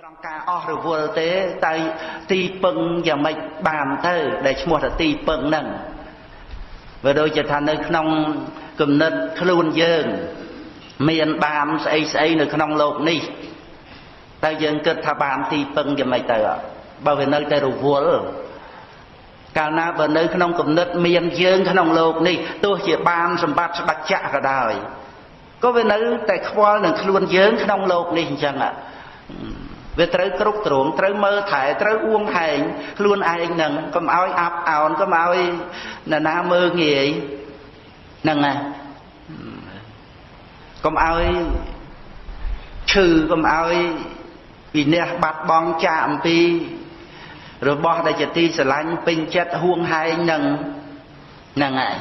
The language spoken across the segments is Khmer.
ត្រង់ការអស់រវល់ទេតែទីពឹងយ៉ាងម៉េចបានទៅដែលឈ្មោះថាទីពឹងហ្នឹងវាដូចជាថានៅក្នុងគំនិតខ្លួនយើង មានបានស្អីស្អីនៅក្នុងโลกនេះតែយើងគិតថាបានទីពឹងយ៉ាងម៉េចទៅបើវានៅតែរវល់កាលណាបើនៅក្នុងគំនិតមានយើងក្នុងโลกនេះទោះជាបានសម្បត្តិស្ដេចចក្រក៏ដោយក៏វានៅតែខ្វល់នឹងខ្លួនយើងក្នុងโลกនេះអញ្ចឹង វាត្រូវគ្រប់គ្រងត្រូវមើលថែត្រូវអួងហែងខ្លួនឯងនឹងកុំឲ្យអាប់អោនកុំឲ្យនរណាមើលងាយហ្នឹងណាកុំឲ្យឈឺកុំឲ្យវិន័យបាត់បង់ចាកអំពី របស់ដែលជាទីស្រឡាញ់ពេញចិត្តហួងហែងនឹងហ្នឹងហើយ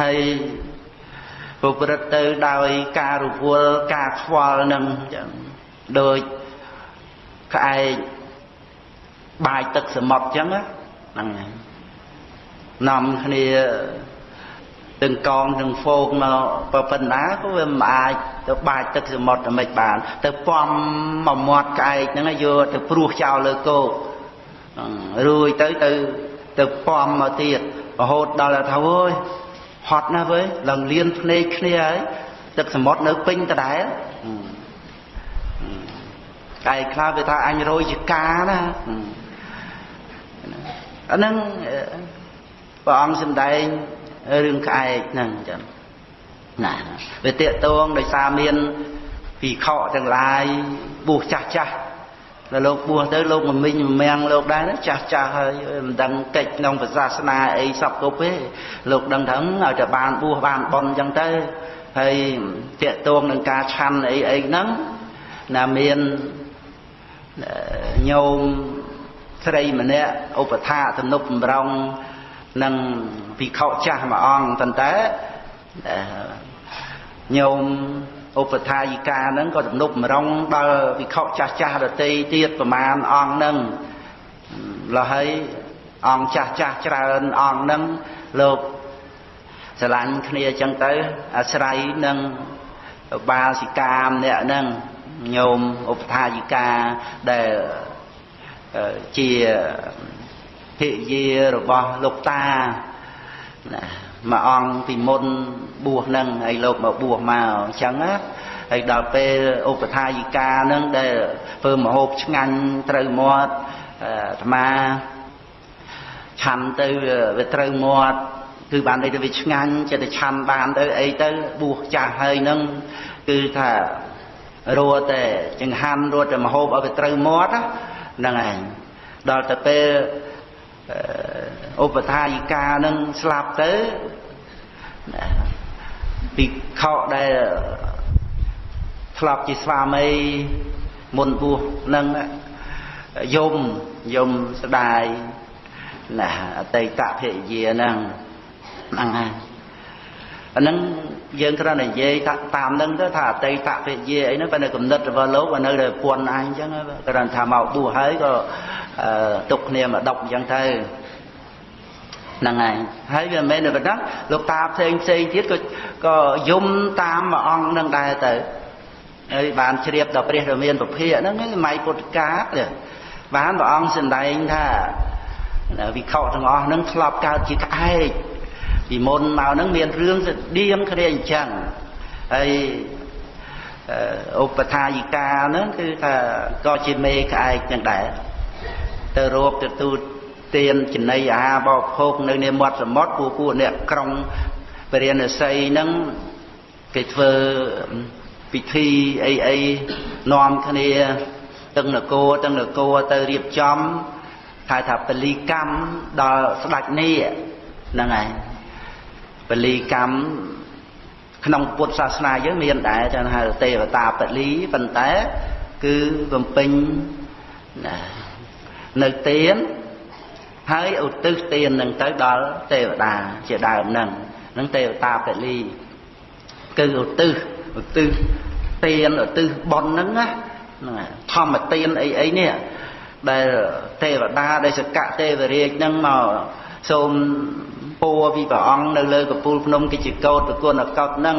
ហើយប្រព្រឹត្តទៅដោយការរវល់ការខ្វល់នឹងចឹងដូច ក្អែកបាយទឹកសមុទ្រចឹងហ្នឹងហើយនាំគ្នាទាំងកងទាំងហ្វោកមកប៉ុណ្ណាក៏វាមិនអាចទៅបាចទឹកសមុទ្រតែមិនបាន ទៅពំមកមាត់ក្អែកហ្នឹងយកទៅព្រោះចោលលើគោករួយទៅទៅទៅពំមកទៀតរហូតដល់ថាអើយហត់ណាស់វើឡើងលៀនភ្នែកគ្នាហើយទឹកសមុទ្រនៅពេញដដែល កាយខ្លះវាថាអញរយជាកាណាអាហ្នឹងព្រះអង្គសម្ដែងរឿងក្អែកហ្នឹងចឹងណាវាតេតងដោយសារមានពីខកទាំងឡាយបួសចាស់ចាស់ដល់លោកបួសទៅលោកមមិញមមាំងលោកដែរចាស់ចាស់ហើយមិនដឹងកិច្ចក្នុងសាសនាអីសពគ្រប់ទេលោកដឹងថាឲ្យតែបានបួសបានបន់ចឹងទៅហើយតេតងនឹងការឆាន់អីអីហ្នឹងណាមាន ញោមស្រីម្នាក់ឧបថាទំនប់បំរុងនឹងភិក្ខុចាស់មួយអង្គប៉ុន្តែញោមឧបថាយិកាហ្នឹងក៏ទំនប់បំរុងដល់ភិក្ខុចាស់ចាស់ដតីទៀតប្រមាណអង្គហ្នឹងលហើយអង្គចាស់ចាស់ច្រើនអង្គហ្នឹងលោកស្រឡាញ់គ្នាអញ្ចឹងទៅអាស្រ័យនឹងបាសិកាម្នាក់ហ្នឹង ញោមឧបថាយិកាដែលជាភិយារបស់លោកតាណាមួយអង្គពីមុនបួសនឹងហើយលោកមកបួសមកអញ្ចឹងណាហើយដល់ពេលឧបថាយិកានឹងដែលធ្វើមហូបឆ្ងាញ់ត្រូវមាត់អាត្មាឆាន់ទៅវាត្រូវមាត់គឺបានន័យទៅវាឆ្ងាញ់ចិត្តតែឆាន់បានទៅអីទៅបួសចាស់ហើយនឹងគឺថា រត់តែចង្ហាន់រត់តែមហូបឲ្យវាត្រូវមាត់ហ្នឹងឯងដល់ទៅពេលឧបថាយិកានឹងស្លាប់ទៅពីខោដែលធ្លាប់ជាស្វាមីមុនបួសនឹងយមយមស្ដាយណាអតីតភរិយាហ្នឹងហ្នឹងហើយអាហ្នឹង យើងគ្រាន់តែនិយាយតាមនឹងទៅថាអតីតភរិយាអីហ្នឹងបើនៅកំណត់របស់លោកបើនៅតែពួនអញអញ្ចឹងគ្រាន់ថាមកបួសហើយក៏ទុកគ្នាមកដប់អញ្ចឹងទៅហ្នឹងហើយហើយវាមិនមែនតែប៉ុណ្ណឹងលោកតាផ្សេងផ្សេងទៀតក៏ក៏យំតាមមួយអង្គនឹងដែរទៅហើយបានជ្រាបដល់ព្រះរាមាពភាហ្នឹងម៉ៃពុទ្ធកាបានព្រះអង្គសម្ដែងថាវិខទាំងអស់ហ្នឹងធ្លាប់កើតជាក្អែក ពីមុនមកហ្នឹងមានរឿងស្តៀងគ្នាអញ្ចឹងហើយឧបថាយិកាហ្នឹងគឺថាក៏ជាមេក្អែកចឹងដែរទៅរោគទទួលទានចំណីអាហារបរិភោគនៅនាមាត់សមុទ្រពួកពួកអ្នកក្រុងពរិណស័យហ្នឹងគេធ្វើពិធីអីអីនាំគ្នាទាំងនគរទាំងនគរទៅរៀបចំហៅថាពលីកម្មដល់ស្ដេចនេះហ្នឹងហើយ ពលីកម្មក្នុងពុទ្ធសាសនាយើងមានដែរថាហៅទេវតាពលីប៉ុន្តែគឺបំពេញនៅទានហើយឧទ្ទិសទាននឹងទៅដល់ទេវតាជាដើមនឹងនឹងទេវតាពលីគឺឧទ្ទិសឧទ្ទិសទានឧទ្ទិសបុណ្យហ្នឹងណាធម្មទានអីអីនេះដែលទេវតាដែលសកៈទេវរាជហ្នឹងមកសូម ពួរពីព្រះអង្គនៅលើកពូលភ្នំកិច្ចកោតប្រគុណអកោតហ្នឹង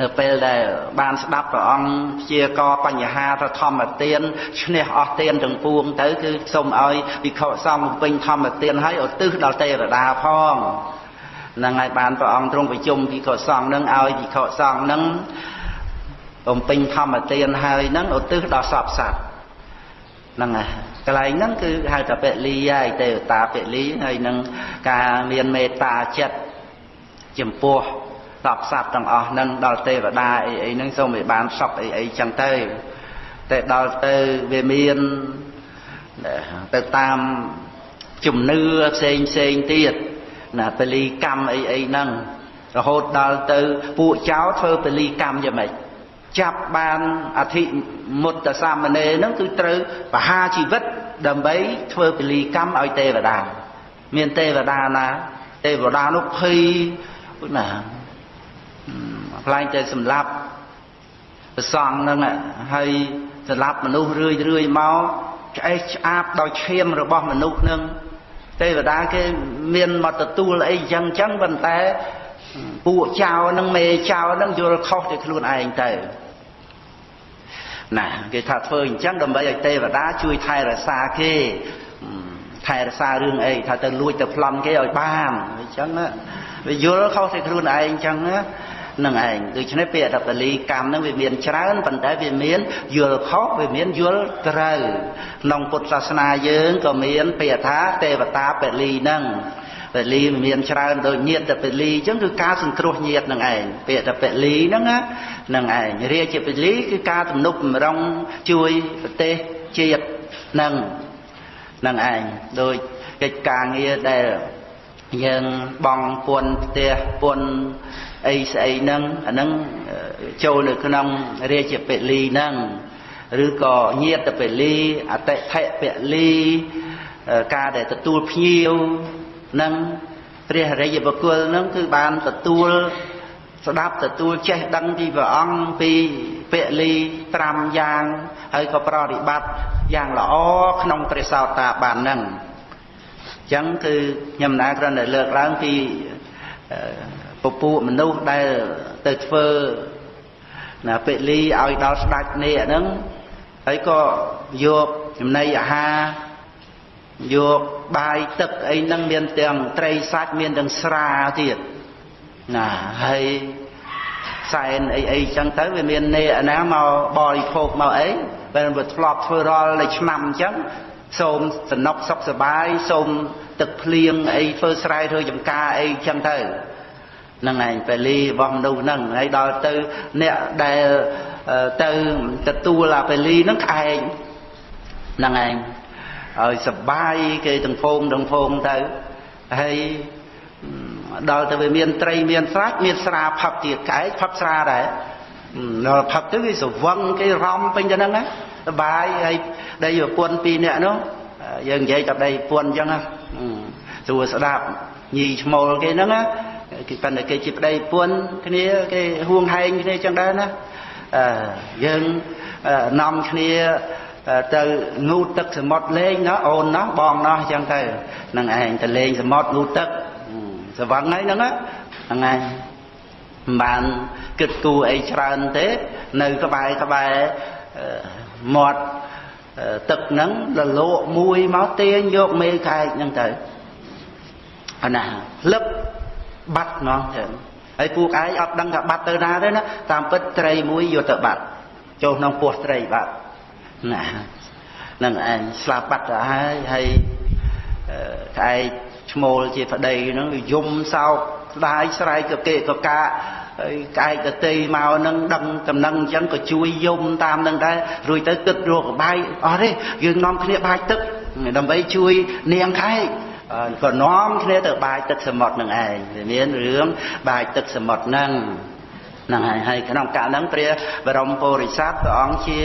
នៅពេលដែលបានស្ដាប់ព្រះអង្គព្យាករបញ្ហាទៅធម្មទានឈ្នះអស់ទានទាំងពួងទៅគឺសូមឲ្យវិខសង្ឃពេញធម្មទានឲ្យឧទ្ទិសដល់ទេវតាផងនឹងហើយបានព្រះអង្គទ្រង់ប្រជុំវិខសង្ឃនឹងឲ្យវិខសង្ឃនឹងបំពេញធម្មទានហើយនឹងឧទ្ទិសដល់សពសត្វ ហ្នឹងហើយកន្លែងហ្នឹងគឺហៅថាពលីហើយទេវតាពលីហើយនឹងការមានមេត្តាចិត្តចំពោះសពសត្វទាំងអស់ហ្នឹងដល់ទេវតាអីអីហ្នឹងសូមឲ្យបានសុខអីអីចឹងទៅតែដល់ទៅវាមានទៅតាមជំនឿផ្សេងផ្សេងទៀតណាពលីកម្មអីអីហ្នឹងរហូតដល់ទៅពួកចៅធ្វើពលីកម្មយ៉ាងម៉េច ចាប់បានអធិមុតសាមណេរហ្នឹងគឺត្រូវបហាជីវិតដើម្បីធ្វើពលីកម្មឲ្យទេវតា មានទេវតាណា ទេវតានោះភ័យណាខ្លាញ់តែសម្លាប់ប្រសងហ្នឹងហើយសម្លាប់មនុស្សរឿយរឿយមកឆ្អេះឆ្អាបដោយឈាមរបស់មនុស្សហ្នឹងទេវតាគេមានមកទទួលអីចឹងចឹងប៉ុន្តែពួកចៅហ្នឹងមេចៅហ្នឹងយល់ខុសទៅខ្លួនឯងទៅ ណាគេថាធ្វើអញ្ចឹងដើម្បីឲ្យទេវតាជួយថែរក្សាគេថែរក្សារឿងអីថាទៅលួចទៅប្លន់គេឲ្យបានអញ្ចឹងណាវាយល់ខុសទៅខ្លួនឯងអញ្ចឹងណានឹងឯងដូច្នេះពាក្យថាបលីកម្មនឹងវាមានច្រើនប៉ុន្តែវាមានយល់ខុសវាមានយល់ត្រូវក្នុងពុទ្ធសាសនាយើងក៏មានពាក្យថាទេវតាពលីនឹង ពលីមានច្រើនដូចញាតពលីអញ្ចឹងគឺការសង្គ្រោះញាតនឹងឯងពាក្យថាពលីហ្នឹងណានឹងឯងរាជពលីគឺការទំនុកបំរុងជួយប្រទេសជាតិនឹងនឹងឯងដោយកិច្ចការងារដែលយើងបងពួនផ្ទះពួនអីស្អីហ្នឹងអាហ្នឹងចូលនៅក្នុងរាជពលីហ្នឹងឬក៏ញាតពលីអតិថិពលីការដែលទទួលភ្ញៀវ នឹងព្រះរិយបុគ្គលនឹងគឺបានទទួលស្ដាប់ទទួលចេះដឹងពីព្រះអង្គពីពលីត្រាំយ៉ាងហើយក៏ប្រតិបត្តិយ៉ាងល្អក្នុងព្រះសោតាបាននឹងអញ្ចឹងគឺខ្ញុំណាគ្រាន់តែលើកឡើងពីពពួកមនុស្សដែលទៅធ្វើណាពលីឲ្យដល់ស្ដេចនេះហ្នឹងហើយក៏យកចំណីអាហារ យកបាយទឹកអីហ្នឹងមានទាំងត្រីសាច់មានទាំងស្រាទៀតណាហើយសែនអីអីចឹងទៅវាមាននេអាណាមកបរិភោគមកអីបើវាធ្លាប់ធ្វើរាល់តែឆ្នាំអញ្ចឹងសូមសំណុកសុខសបាយសូមទឹកភ្លៀងអីធ្វើស្រែធ្វើចំការអីចឹងទៅហ្នឹងឯងពេលីរបស់មនុស្សហ្នឹងហើយដល់ទៅអ្នកដែលទៅទទួលអាពេលីហ្នឹងក្អែកហ្នឹងឯង ឲ្យសបាយគេទាំងភងទាំងភងទៅហើយដល់ទៅវាមានត្រីមានស្រាច់មានស្រាផឹកទៀតក្អែកផឹកស្រាដែរដល់ផឹកទៅគេស្វឹងគេរំពេញទៅហ្នឹងណាសបាយហើយដីប្រពន្ធពីរនាក់នោះយើងនិយាយតែដីប្រពន្ធអញ្ចឹងណាស្រួលស្ដាប់ញីឈ្មោលគេហ្នឹងណាគេប៉ុន្តែគេជាប្តីប្រពន្ធគ្នាគេហួងហែងគ្នាអញ្ចឹងដែរណាអឺយើងនាំគ្នា ទៅងូតទឹកសមុទ្រលេងណាអូនណោះបងណោះអញ្ចឹងទៅនឹងឯងទៅលេងសមុទ្รงូតទឹកសវឹងហើយហ្នឹងហ្នឹងឯងមិនបានគិតគូរអីច្រើនទេ នៅក្បែរក្បែរមាត់ទឹកហ្នឹងលលោកមួយមកទាញយកមេខែកហ្នឹងទៅអាណាលឹបបាត់ហ្មងចឹងហើយពួកឯងអត់ដឹងថាបាត់ទៅណាទេណាតាមពិតត្រីមួយយកទៅបាត់ចូលក្នុងពោះត្រីបាត់ ណានឹងឯងស្លាប់បាត់ទៅហើយហើយក្អែកឈ្មោលជាប្តីហ្នឹងយំសោកស្ដាយស្រែកកកេកកាហើយក្អែកតេមកហ្នឹងដឹងតំណឹងអញ្ចឹងក៏ជួយយំតាមនឹងដែររួចទៅគិតរកបាយអស់ទេយើងនាំគ្នាបាយទឹកដើម្បីជួយនាងក្អែកក៏នាំគ្នាទៅបាយទឹកសមុទ្រនឹងឯងមានរឿងបាយទឹកសមុទ្រហ្នឹង ហ្នឹងហើយហើយក្នុងកាលហ្នឹងព្រះបរមពុរិស័ទព្រះអង្គជា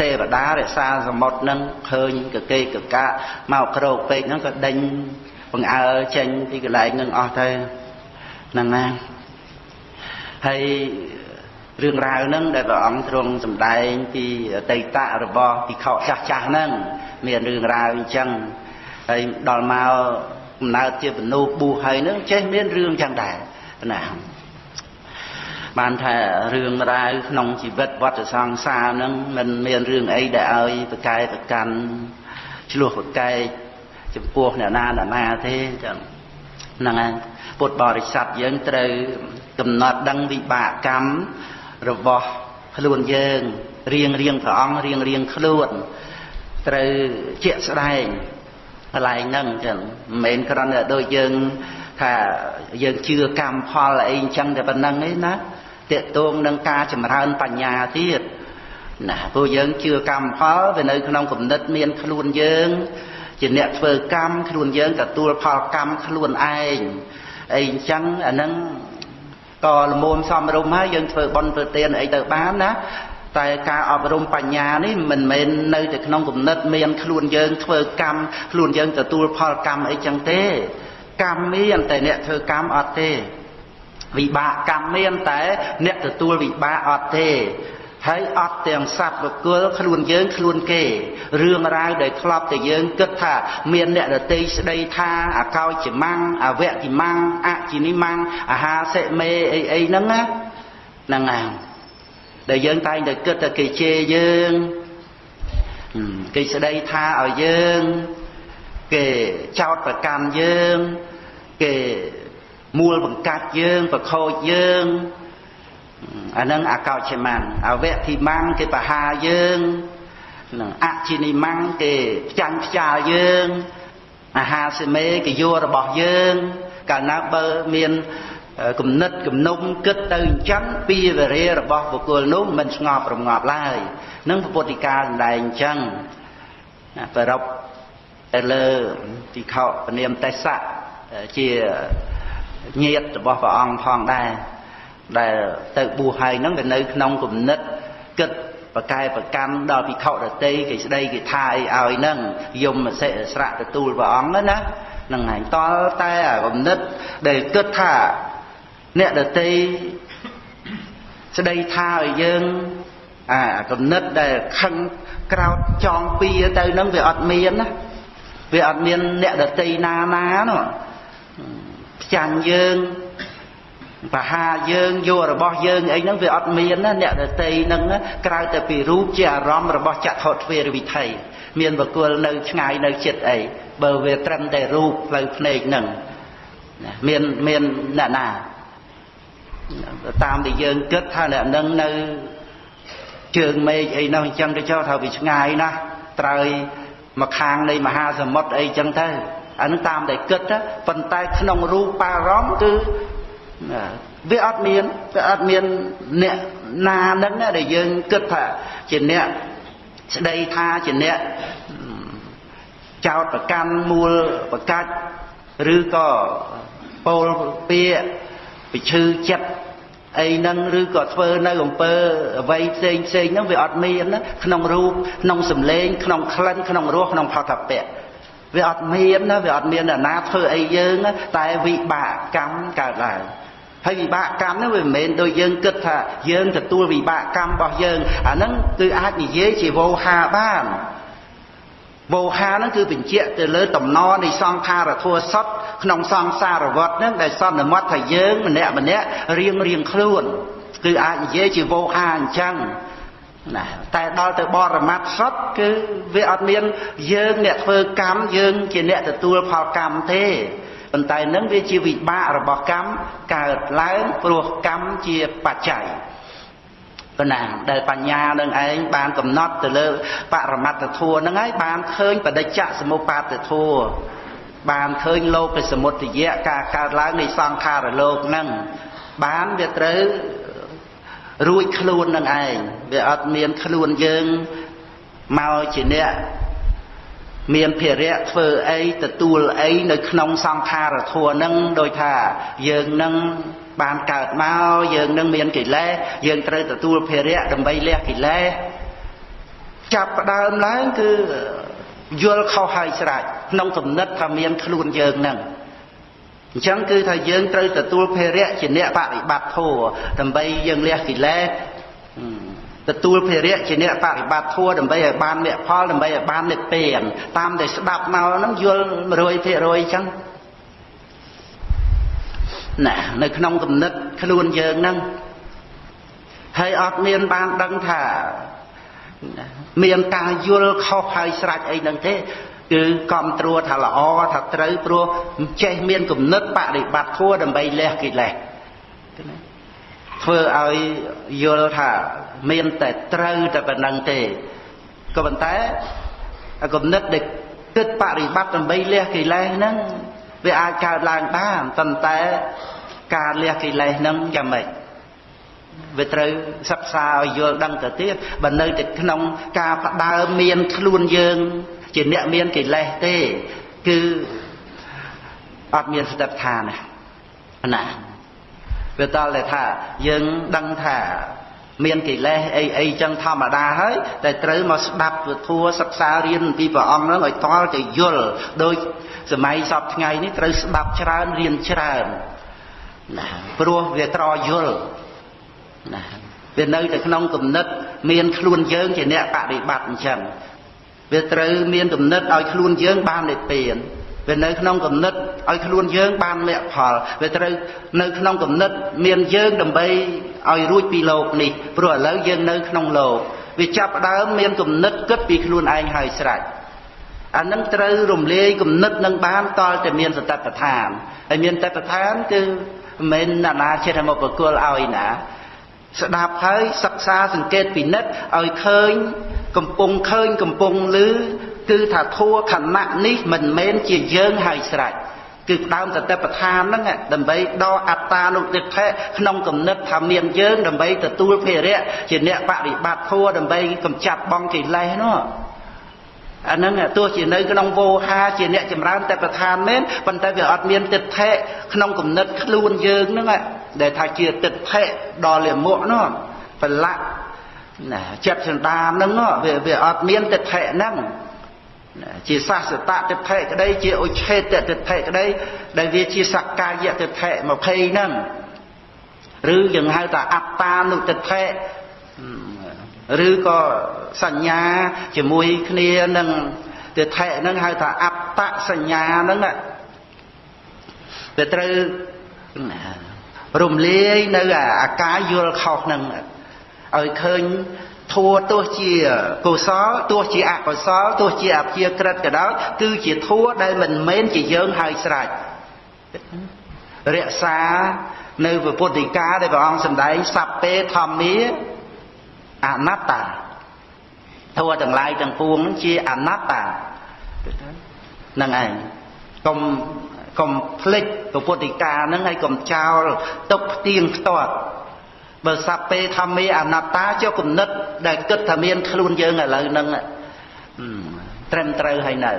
ទេវតារក្សាសមុទ្រហ្នឹងឃើញកកេកកាមកក្រោកពេកហ្នឹងក៏ដេញបង្អើចេញពីកន្លែងហ្នឹងអស់ទៅហ្នឹងណាហើយរឿងរ៉ាវហ្នឹងដែលព្រះអង្គទ្រង់សម្ដែងពីអតីតរបស់ភិក្ខុចាស់ចាស់ហ្នឹងមានរឿងរ៉ាវអញ្ចឹងហើយដល់មកកំណើតជាបនុប៊ូហើយនឹងចេះមានរឿងចឹងដែរណា បានថារឿងរ៉ាវក្នុងជីវិតវត្តសង្សារហ្នឹងมันមានរឿងអីដែលឲ្យប្រកែប្រកាន់ឆ្លោះប្រកែកចំពោះអ្នកណាអ្នកណាទេចឹងហ្នឹងហើយពុទ្ធបរិស័ទយើងត្រូវកំណត់ដឹងវិបាកកម្មរបស់ខ្លួនយើងរៀងរៀងព្រះអង្គរៀងរៀងខ្លួនត្រូវជាក់ស្ដែងកន្លែងហ្នឹងចឹងមិនមែនគ្រាន់តែដូចយើងថាយើងជឿកម្មផលអីអញ្ចឹងតែប៉ុណ្្នឹងទេណា តេតងនឹងការចម្រើនបញ្ញាទៀតណាព្រោះយើងជឿកម្មផលវានៅក្នុងគំនិតមានខ្លួនយើងជាអ្នកធ្វើកម្មខ្លួនយើងទទួលផលកម្មខ្លួនឯងអីអញ្ចឹងអាហ្នឹងក៏លមមសំរុំហើយយើងធ្វើបន់ធ្វើទានអីទៅបានណាតែការអប់រំបញ្ញានេះមិនមែននៅតែក្នុងគំនិតមានខ្លួនយើងធ្វើកម្មខ្លួនយើងទទួលផលកម្មអីចឹងទេកម្មមានតែអ្នកធ្វើកម្មអត់ទេ វិបាកកម្មមានតែ អ្នកទទួលវិបាកអត់ទេហើយអត់ទាំងសត្វបុគ្គលខ្លួនយើងខ្លួនគេរឿងរ៉ាវដែលធ្លាប់តែយើងគិតថាមានអ្នកដតីស្ដីថាអកោចជាម៉ាំងអវៈជាម៉ាំងអជានិម៉ាំងអាហាសិមេអីអីហ្នឹងណាហ្នឹងហើយដែលយើងតែងតែគិតថាគេជេរយើងគេស្ដីថាឲ្យយើង គេចោតប្រកាន់យើង គេ មួលបង្កាច់យើងប្រខូចយើងអានឹងអកោចមាំងអវៈធីមាំងគេបហាយើងនឹងអជានិមាំងគេផ្ចាញ់ផ្ចាលយើងអាហាសេមេគេយករបស់យើង កាលណាបើមានគំនិតគំនុំគិតទៅអញ្ចឹងពីវេរារបស់បុគ្គលនោះមិនស្ងប់រងាប់ឡើយនឹងពុទ្ធិកាសម្ដែងអញ្ចឹងប្ររពទៅលើទីខោពនាមទេសៈជា ញាតរបស់ព្រះអង្គផងដែរដែលទៅបួសហើយហ្នឹងវានៅក្នុងគំនិតគិតប្រកែប្រកាន់ដល់ភិក្ខុដតីគេស្ដីគេថាអីឲ្យហ្នឹងយមសិស្រៈទទួលព្រះអង្គណាហ្នឹងហើយតលតែគំនិតដែលគិតថាអ្នកដតីស្ដីថាឲ្យយើងអាគំនិតដែលខឹងក្រោតចងពៀទៅហ្នឹងវាអត់មានណាវាអត់មានអ្នកដតីណាណានោះ ផ្ចាញ់យើងបហាយើងយករបស់យើងអីហ្នឹងវាអត់មានណាអ្នកដតីហ្នឹងក្រៅតែពីរូបជាអារម្មណ៍របស់ចក្ខុទ្វេរវិថីមានបកុលនៅឆ្ងាយនៅចិត្តអីបើវាត្រឹមតែរូបផ្លូវភ្នែកហ្នឹងមានមានអ្នកណាតាមដែលយើងគិតថាអ្នកនឹងនៅជើងមេឃអីនោះអញ្ចឹងទៅចោលថាវាឆ្ងាយណាស់ត្រើយមកខាងនៃមហាសមុទ្រអីចឹងទៅ អានឹងតាមតែគិតប៉ុន្តែក្នុងរូបបារម្ភគឺវាអត់មានវាអត់មានអ្នកណានឹងដែលយើងគិតថាជាអ្នកស្ដីថាជាអ្នកចោតប្រកាន់មូលប្រកាច់ឬក៏ពោលពាកពិឈឺចិត្តអីហ្នឹងឬក៏ធ្វើនៅអំពើអ្វីផ្សេងផ្សេងហ្នឹងវាអត់មានណាក្នុងរូបក្នុងសម្លេងក្នុងក្លិនក្នុងរសក្នុងផតពៈ វាអត់មានណាវាអត់មានអ្នកណាធ្វើអីយើងតែវិបាកកម្មកើតឡើងហើយវិបាកកម្មហ្នឹងវាមិនមែនដូចយើងគិតថាយើងទទួលវិបាកកម្មរបស់យើងអាហ្នឹងគឺអាចនិយាយជាវោហាបានវោហាហ្នឹងគឺបញ្ជាក់ទៅលើតំណនៃសង្ខារធัวសតក្នុងសង្សារវត្តហ្នឹងដែលសន្មត់ថាយើងម្នាក់ម្នាក់រៀងរៀងខ្លួន គឺអាចនិយាយជាវោហាអញ្ចឹង ណាតែដល់ទៅបរមត្ថសុតគឺវាអត់មានយើងអ្នកធ្វើកម្មយើងជាអ្នកទទួលផលកម្មទេប៉ុន្តែនឹងវាជាវិបាករបស់កម្មកើតឡើងព្រោះកម្មជាបច្ច័យប៉ុណ្ណាដែលបញ្ញានឹងឯងបានកំណត់ទៅលើបរមត្តធัวហ្នឹងហើយបានឃើញបដិច្ចសមុបាទធัวបានឃើញលោកសមុទ្យៈការកើតឡើងនៃសង្ខារលោកហ្នឹងបានវាត្រូវ រួចខ្លួននឹងឯងវាអត់មានខ្លួនយើងមកជាអ្នកមានភារៈធ្វើអីទទួលអីនៅក្នុងសង្ខារធัวនឹងដោយថាយើងនឹងបានកើតមកយើងនឹងមានកិលេសយើងត្រូវទទួលភារៈដើម្បីលះកិលេសចាប់ផ្ដើមឡើងគឺយល់ខុសហើយស្រេចក្នុងគំនិតថាមានខ្លួនយើងនឹង អញ្ចឹងគឺថាយើងត្រូវទទួលភារៈជាអ្នកបប្រតិបត្តិធម៌ដើម្បីយើងលះកិលេសទទួលភារៈជាអ្នកបប្រតិបត្តិធម៌ដើម្បីឲ្យបានមគ្គផលដើម្បីឲ្យបាននិព្វានតាមដែលស្ដាប់មកហ្នឹងយល់100%អញ្ចឹងណានៅក្នុងគំនិតខ្លួនយើងហ្នឹងហើយអត់មានបានដឹងថាមានការយល់ខុសហើយស្រេចអីហ្នឹងទេ គឺកំត្រួតថាល្អថាត្រូវព្រោះចេះមានគំនិតបដិបត្តិធัวដើម្បីលះកិលេសធ្វើឲ្យយល់ថាមានតែត្រូវតែប៉ុណ្្នឹងទេក៏ប៉ុន្តែគំនិតដែលគិតបរិបត្តិដើម្បីលះកិលេសហ្នឹងវាអាចកើតឡើងបានប៉ុន្តែការលះកិលេសហ្នឹងយ៉ាងម៉េចវាត្រូវសិក្សាឲ្យយល់ដឹងទៅទៀតបើនៅតែក្នុងការផ្ដើមមានខ្លួនយើង ជាអ្នកមានកិលេសទេ គឺអត់មានស្ដេចឋានណាវាតតែថាយើងដឹងថាមានកិលេសអីអីចឹងធម្មតាហើយតែត្រូវមកស្ដាប់ពធัวសិក្សារៀនពីព្រះអង្គនឹងឲ្យតល់ទៅយល់ដោយសម័យសពថ្ងៃនេះត្រូវស្ដាប់ច្រើនរៀនច្រើនណាព្រោះវាត្រយល់ណាវានៅតែក្នុងគំនិតមានខ្លួនយើងជាអ្នកបដិបត្តិអញ្ចឹង វាត្រូវមានគំនិតឲ្យខ្លួនយើងបាននិព្វានវានៅក្នុងគំនិតឲ្យខ្លួនយើងបានមគ្គផលវាត្រូវនៅក្នុងគំនិតមានយើងដើម្បីឲ្យរួចពីលោកនេះព្រោះឥឡូវយើងនៅក្នុងលោកវាចាប់ដើមមានគំនិតគិតពីខ្លួនឯងហើយស្រេចអានឹងត្រូវរំលាយគំនិតនឹងបានតលតែមានសតបដ្ឋានហើយមានតបដ្ឋានគឺមិនមែនណាចិត្តមកបកគលឲ្យណា ស្ដាប់ហើយសិក្សាសង្កេតពិនិត្យឲ្យឃើញ កំពុងឃើញកំពុងឮគឺថាធัวខណៈនេះមិនមែនជាយើងហើយស្រេចគឺដើមតតិបដ្ឋានហ្នឹងដើម្បីដកអត្តានុទិដ្ឋិក្នុងគំនិតថាមានយើងដើម្បីទទួលភារៈជាអ្នកបរិបត្តិធัวដើម្បីកម្ចាត់បងកិលេសនោះអាហ្នឹងទោះជានៅក្នុងវោហាជាអ្នកចម្រើនតែប្រឋានមែនប៉ុន្តែវាអត់មានទិដ្ឋិក្នុងគំនិតខ្លួនយើងហ្នឹងដែលថាជាទិដ្ឋិដល់លាមកនោះប្រឡាក់ ណាចិត្តសន្តានហ្នឹងវាវាអត់មានទិដ្ឋិហ្នឹងជាសាសតតិដ្ឋិក្តីជាឧឆេតតិដ្ឋិក្តីដែលវាជាសក្កាយតិដ្ឋិ20ហ្នឹងឬយើងហៅថាអត្តានុតិដ្ឋិឬក៏សញ្ញាជាមួយគ្នានឹងទិដ្ឋិហ្នឹងហៅថាអត្តសញ្ញាហ្នឹងវាត្រូវរំលាយនៅអាការយល់ខុសហ្នឹង ឲ្យឃើញធัวទោះជាកុសលទោះជាអកុសលទោះជាអព្យាក្រឹតក៏ដោយគឺជាធัวដែលមិនមែនជាយើងហើយស្រេចរក្សានៅពុទ្ធិកាដែលព្រះអង្គសម្ដែងសัพពេធម្មាអនត្តាធัวទាំងឡាយទាំងពួងជាអនត្តាហ្នឹងឯងកុំកុំភ្លេចពុទ្ធិកាហ្នឹងហើយកុំចោលទុកផ្ទៀងផ្ទាត់ បើសัพពេធម្មេអនត្តាចុះគំនិតដែលគិតថាមានខ្លួនយើងឥឡូវហ្នឹងត្រឹមត្រូវហើយនៅ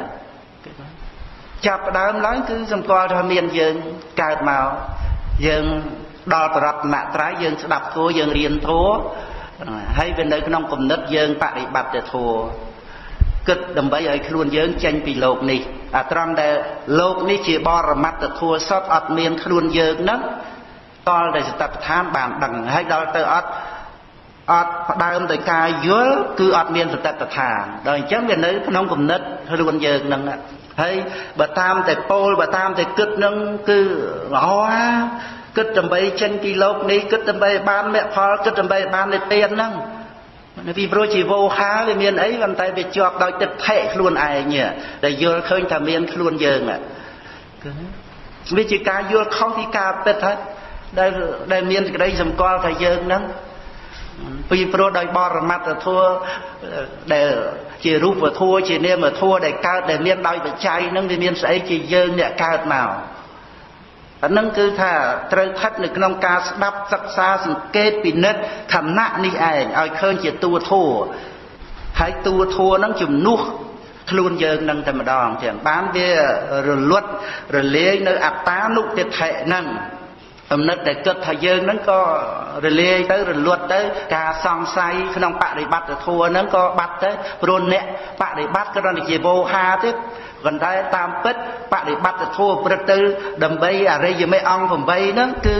ចាប់ដើមឡើងគឺសម្គាល់ថាមានយើងកើតមកយើងដល់បរតនត្រ័យយើងស្ដាប់ធัวយើងរៀនធัวហើយវានៅក្នុងគំនិតយើងបប្រតិបត្តិធัวគិតដើម្បីឲ្យខ្លួនយើងចេញពីលោកនេះអាត្រង់ដែលលោកនេះជាបរមត្តធัวសតអត់មានខ្លួនយើងហ្នឹង តលតែសតបដ្ឋានបានដឹងហើយដល់ទៅអត់អត់ផ្ដើមដោយការយល់គឺអត់មានសតបដ្ឋានដល់អញ្ចឹងវានៅក្នុងគំនិតខ្លួនយើងហ្នឹងហើយបើតាមតែពោលបើតាមតែគិតហ្នឹងគឺល្អគិតដើម្បីចេញពីលោកនេះគិតដើម្បីបានមគ្គផលគិតដើម្បីបាននិព្វានហ្នឹងពីព្រោះជីវោហាវាមានអីប៉ុន្តែវាជាប់ដោយទឹកថេខ្លួនឯងដែលយល់ឃើញថាមានខ្លួនយើងវាជាការយល់ខុសពីការពិតហើយ ដែលដែលមានសេចក្តីសម្គាល់ថាយើងហ្នឹងពីព្រោះដោយបរមត្តធัวដែលជារូបធัวជានាមធัวដែលកើតដែលមានដោយបច្ច័យហ្នឹងវាមានស្អីជាយើងអ្នកកើតមកអានឹងគឺថាត្រូវស្ថិតនៅក្នុងការស្ដាប់សិក្សាសង្កេតពិនិត្យខណៈនេះឯងឲ្យឃើញជាតួធัวហើយតួធัวហ្នឹងជំនួសខ្លួនយើងនឹងតែម្ដងចឹងបានវារលត់រលាយនៅអត្តានុតិថិហ្នឹង គំនិតដែលគិតថាយើងហ្នឹងក៏រលាយទៅរលត់ទៅ ការសង្ស័យក្នុងបរិបត្តិធម៌ហ្នឹងក៏បាត់ទៅព្រោះអ្នកបរិបត្តិគ្រាន់តែជាវោហាទេប៉ុន្តែតាមពិតបរិបត្តិធម៌ព្រឹកទៅ ដើម្បីអរិយមេអង្គ8ហ្នឹងគឺ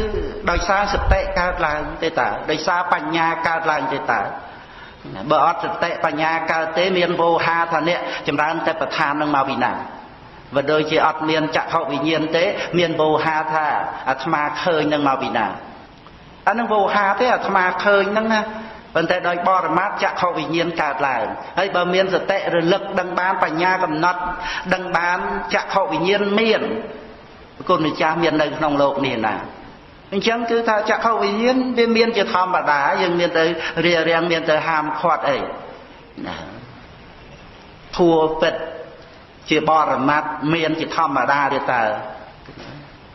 ដោយសារសតិកើតឡើងទេតាដោយសារបញ្ញាកើតឡើងទេតាបើអត់សតិបញ្ញាកើតទេមានវោហាថាអ្នកចម្រើនតែប្រឋាននឹងមកពីណា បើដូចជាអត់មានចក្ខុវិញ្ញាណទេ មានវោហាថាអាត្មាឃើញនឹងមកពីណាអានឹងវោហាទេអាត្មាឃើញនឹងណាប៉ុន្តែដោយបរមត្ថចក្ខុវិញ្ញាណកើតឡើងហើយបើមានសតិរលឹកដឹងបានបញ្ញាកំណត់ដឹងបានចក្ខុវិញ្ញាណមានគុណម្ចាស់មាននៅក្នុងលោកនេះណាអញ្ចឹងគឺថាចក្ខុវិញ្ញាណវាមានជាធម្មតាយើងមានទៅរារាំងមានទៅហាមឃាត់អីណាធัวពិត ជាបរមត្ថមានជាធម្មតាទេតើ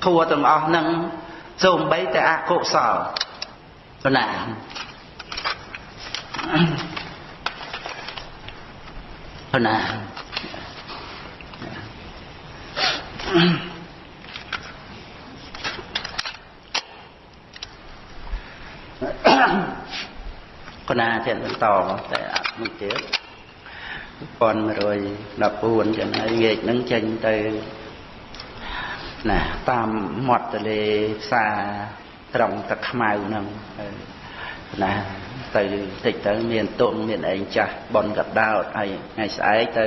ធัวទាំងអស់ហ្នឹងសូម្បីតែអកុសលប៉ុណ្ណាប៉ុណ្ណាប៉ុណ្ណាទៀតបន្តតែអត់មួយទៀត 1114ចឹងហើយងាកនឹងចេញទៅណាតាមមាត់ទន្លេផ្សារត្រង់ទឹកខ្មៅហ្នឹងណាទៅតិចទៅមានទុំមានអីចាស់បនកដោតហើយថ្ងៃស្អែកទៅ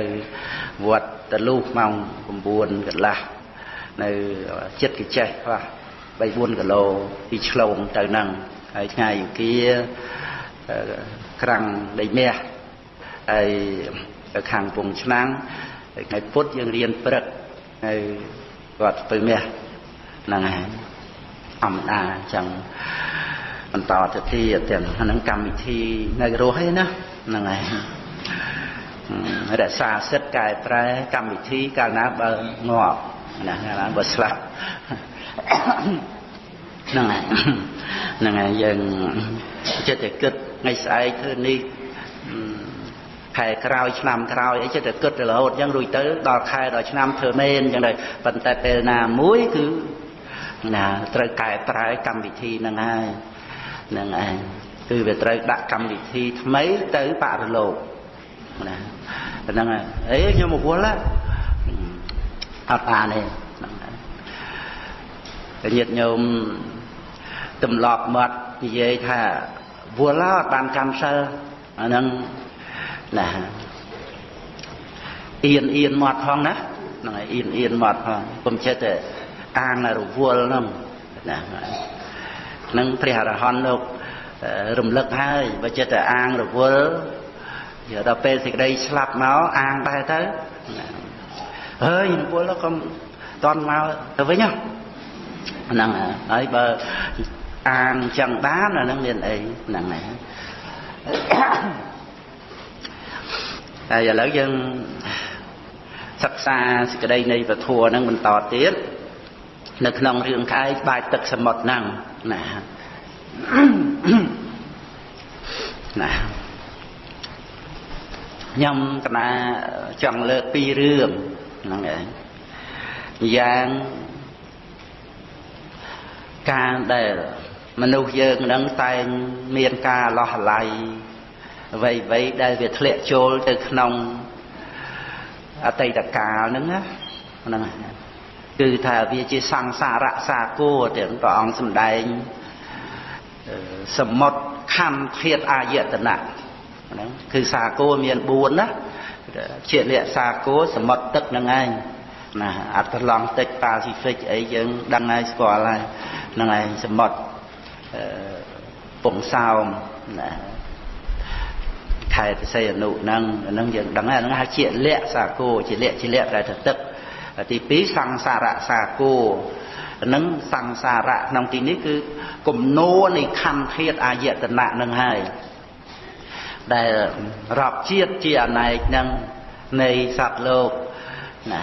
វត្តតលុះម៉ោង9កន្លះនៅចិត្តកចេះខ្លះ3 4គីឡូពីឆ្លងទៅហ្នឹងហើយថ្ងៃអង្គាក្រាំងដីមាសហើយ ទៅខាងពងឆ្នាំងហើយថ្ងៃពុទ្ធយើងរៀនព្រឹកហើយគាត់ទៅមាសហ្នឹងហើយធម្មតាអញ្ចឹងបន្តទៅទៀតទាំងហ្នឹងកម្មវិធីនៅរស់ឯណាហ្នឹងហើយរក្សាសិទ្ធកែប្រែកម្មវិធីកាលណាបើងាប់ណាកាលណាបើស្លាប់ហ្នឹងហើយហ្នឹងហើយយើងចិត្តតែគិតថ្ងៃស្អែកធ្វើនេះ ខែក្រោយឆ្នាំក្រោយអីចិត្តតែគិតទៅរហូតអញ្ចឹងរួចទៅដល់ខែដល់ឆ្នាំធ្វើមែនអញ្ចឹងដែរប៉ុន្តែពេលណាមួយគឺណាត្រូវកែប្រែកម្មវិធីហ្នឹងហើយហ្នឹងឯងគឺវាត្រូវដាក់កម្មវិធីថ្មីទៅបរលោកណាហ្នឹងហើយអេខ្ញុំមកវល់អត់បានទេហ្នឹងហើយតែញាតិញោមទម្លាប់មាត់និយាយថាវល់អត់បានកម្មសិលអាហ្នឹង ណាអៀនអៀនមាត់ផងណាហ្នឹងហើយអៀនអៀនមាត់ផងកុំចិត្តតែអាងរវល់ហ្នឹងណានឹងព្រះអរហន្តលោករំលឹកហើយបើចិត្តតែអាងរវល់ដល់ពេលសេចក្តីស្លាប់មកអាងដែរទៅហើយរវល់ក៏តន់មកទៅវិញហ្នឹងហើយបើអាងចឹងបានអាហ្នឹងមានអីហ្នឹងហើយ ហើយឥឡូវយើងសិក្សាសេចក្តីនៃពធហ្នឹងបន្តទៀតនៅក្នុងរឿងខែបាច់ទឹកសមុទ្រហ្នឹងណាណាខ្ញុំកណាចង់លើកពីររឿងហ្នឹងឯងយ៉ាងការដែលមនុស្សយើងនឹងតែងមានការលោះអាល័យ អ្វីអ្វីដែលវាធ្លាក់ចូលទៅក្នុងអតីតកាលហ្នឹងណាហ្នឹងគឺថាវាជាសង្សារៈសាគោទាំងព្រះអង្គសម្ដែងសមុទ្រខੰធាតអាយតនៈហ្នឹងគឺសាគោមាន4ណាជាលក្ខសាគោសមុទ្រទឹកហ្នឹងឯងណាអត់ប្រឡងទឹកប៉ាស៊ីហ្វិកអីយើងដឹងហើយស្គាល់ហើយហ្នឹងឯងសមុទ្រពងសោមណា ខេត្តសីហនុហ្នឹងហ្នឹងយើងដឹងហើយហ្នឹងហៅជាលក្ខសាគោជាលក្ខជាលក្ខដែលទៅទឹកទី2សង្សារៈសាគោនឹងសង្សារៈក្នុងទីនេះគឺគំនោនៃខੰធាតអាយតនៈនឹងហើយដែលរាប់ជាតិជាអណែកនឹងនៃសត្វលោកណា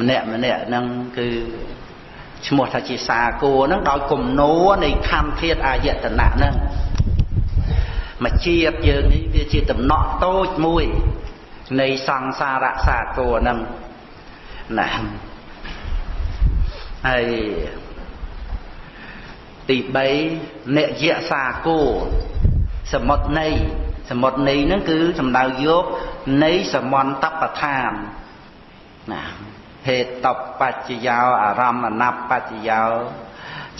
ម្នាក់ម្នាក់នឹងគឺឈ្មោះថាជាសាគោនឹងដោយគំនោនៃខੰធាតអាយតនៈនឹង មកជាតិយើងនេះវាជាតំណក់តូចមួយនៃសង្សារៈសាគោនឹងណាហើយទី3និយសាគោសមុទ្រនៃសមុទ្រនៃហ្នឹងគឺសំដៅយកនៃសមន្តបឋានណាហេតបបច្ចយោអារម្មណបច្ចយោ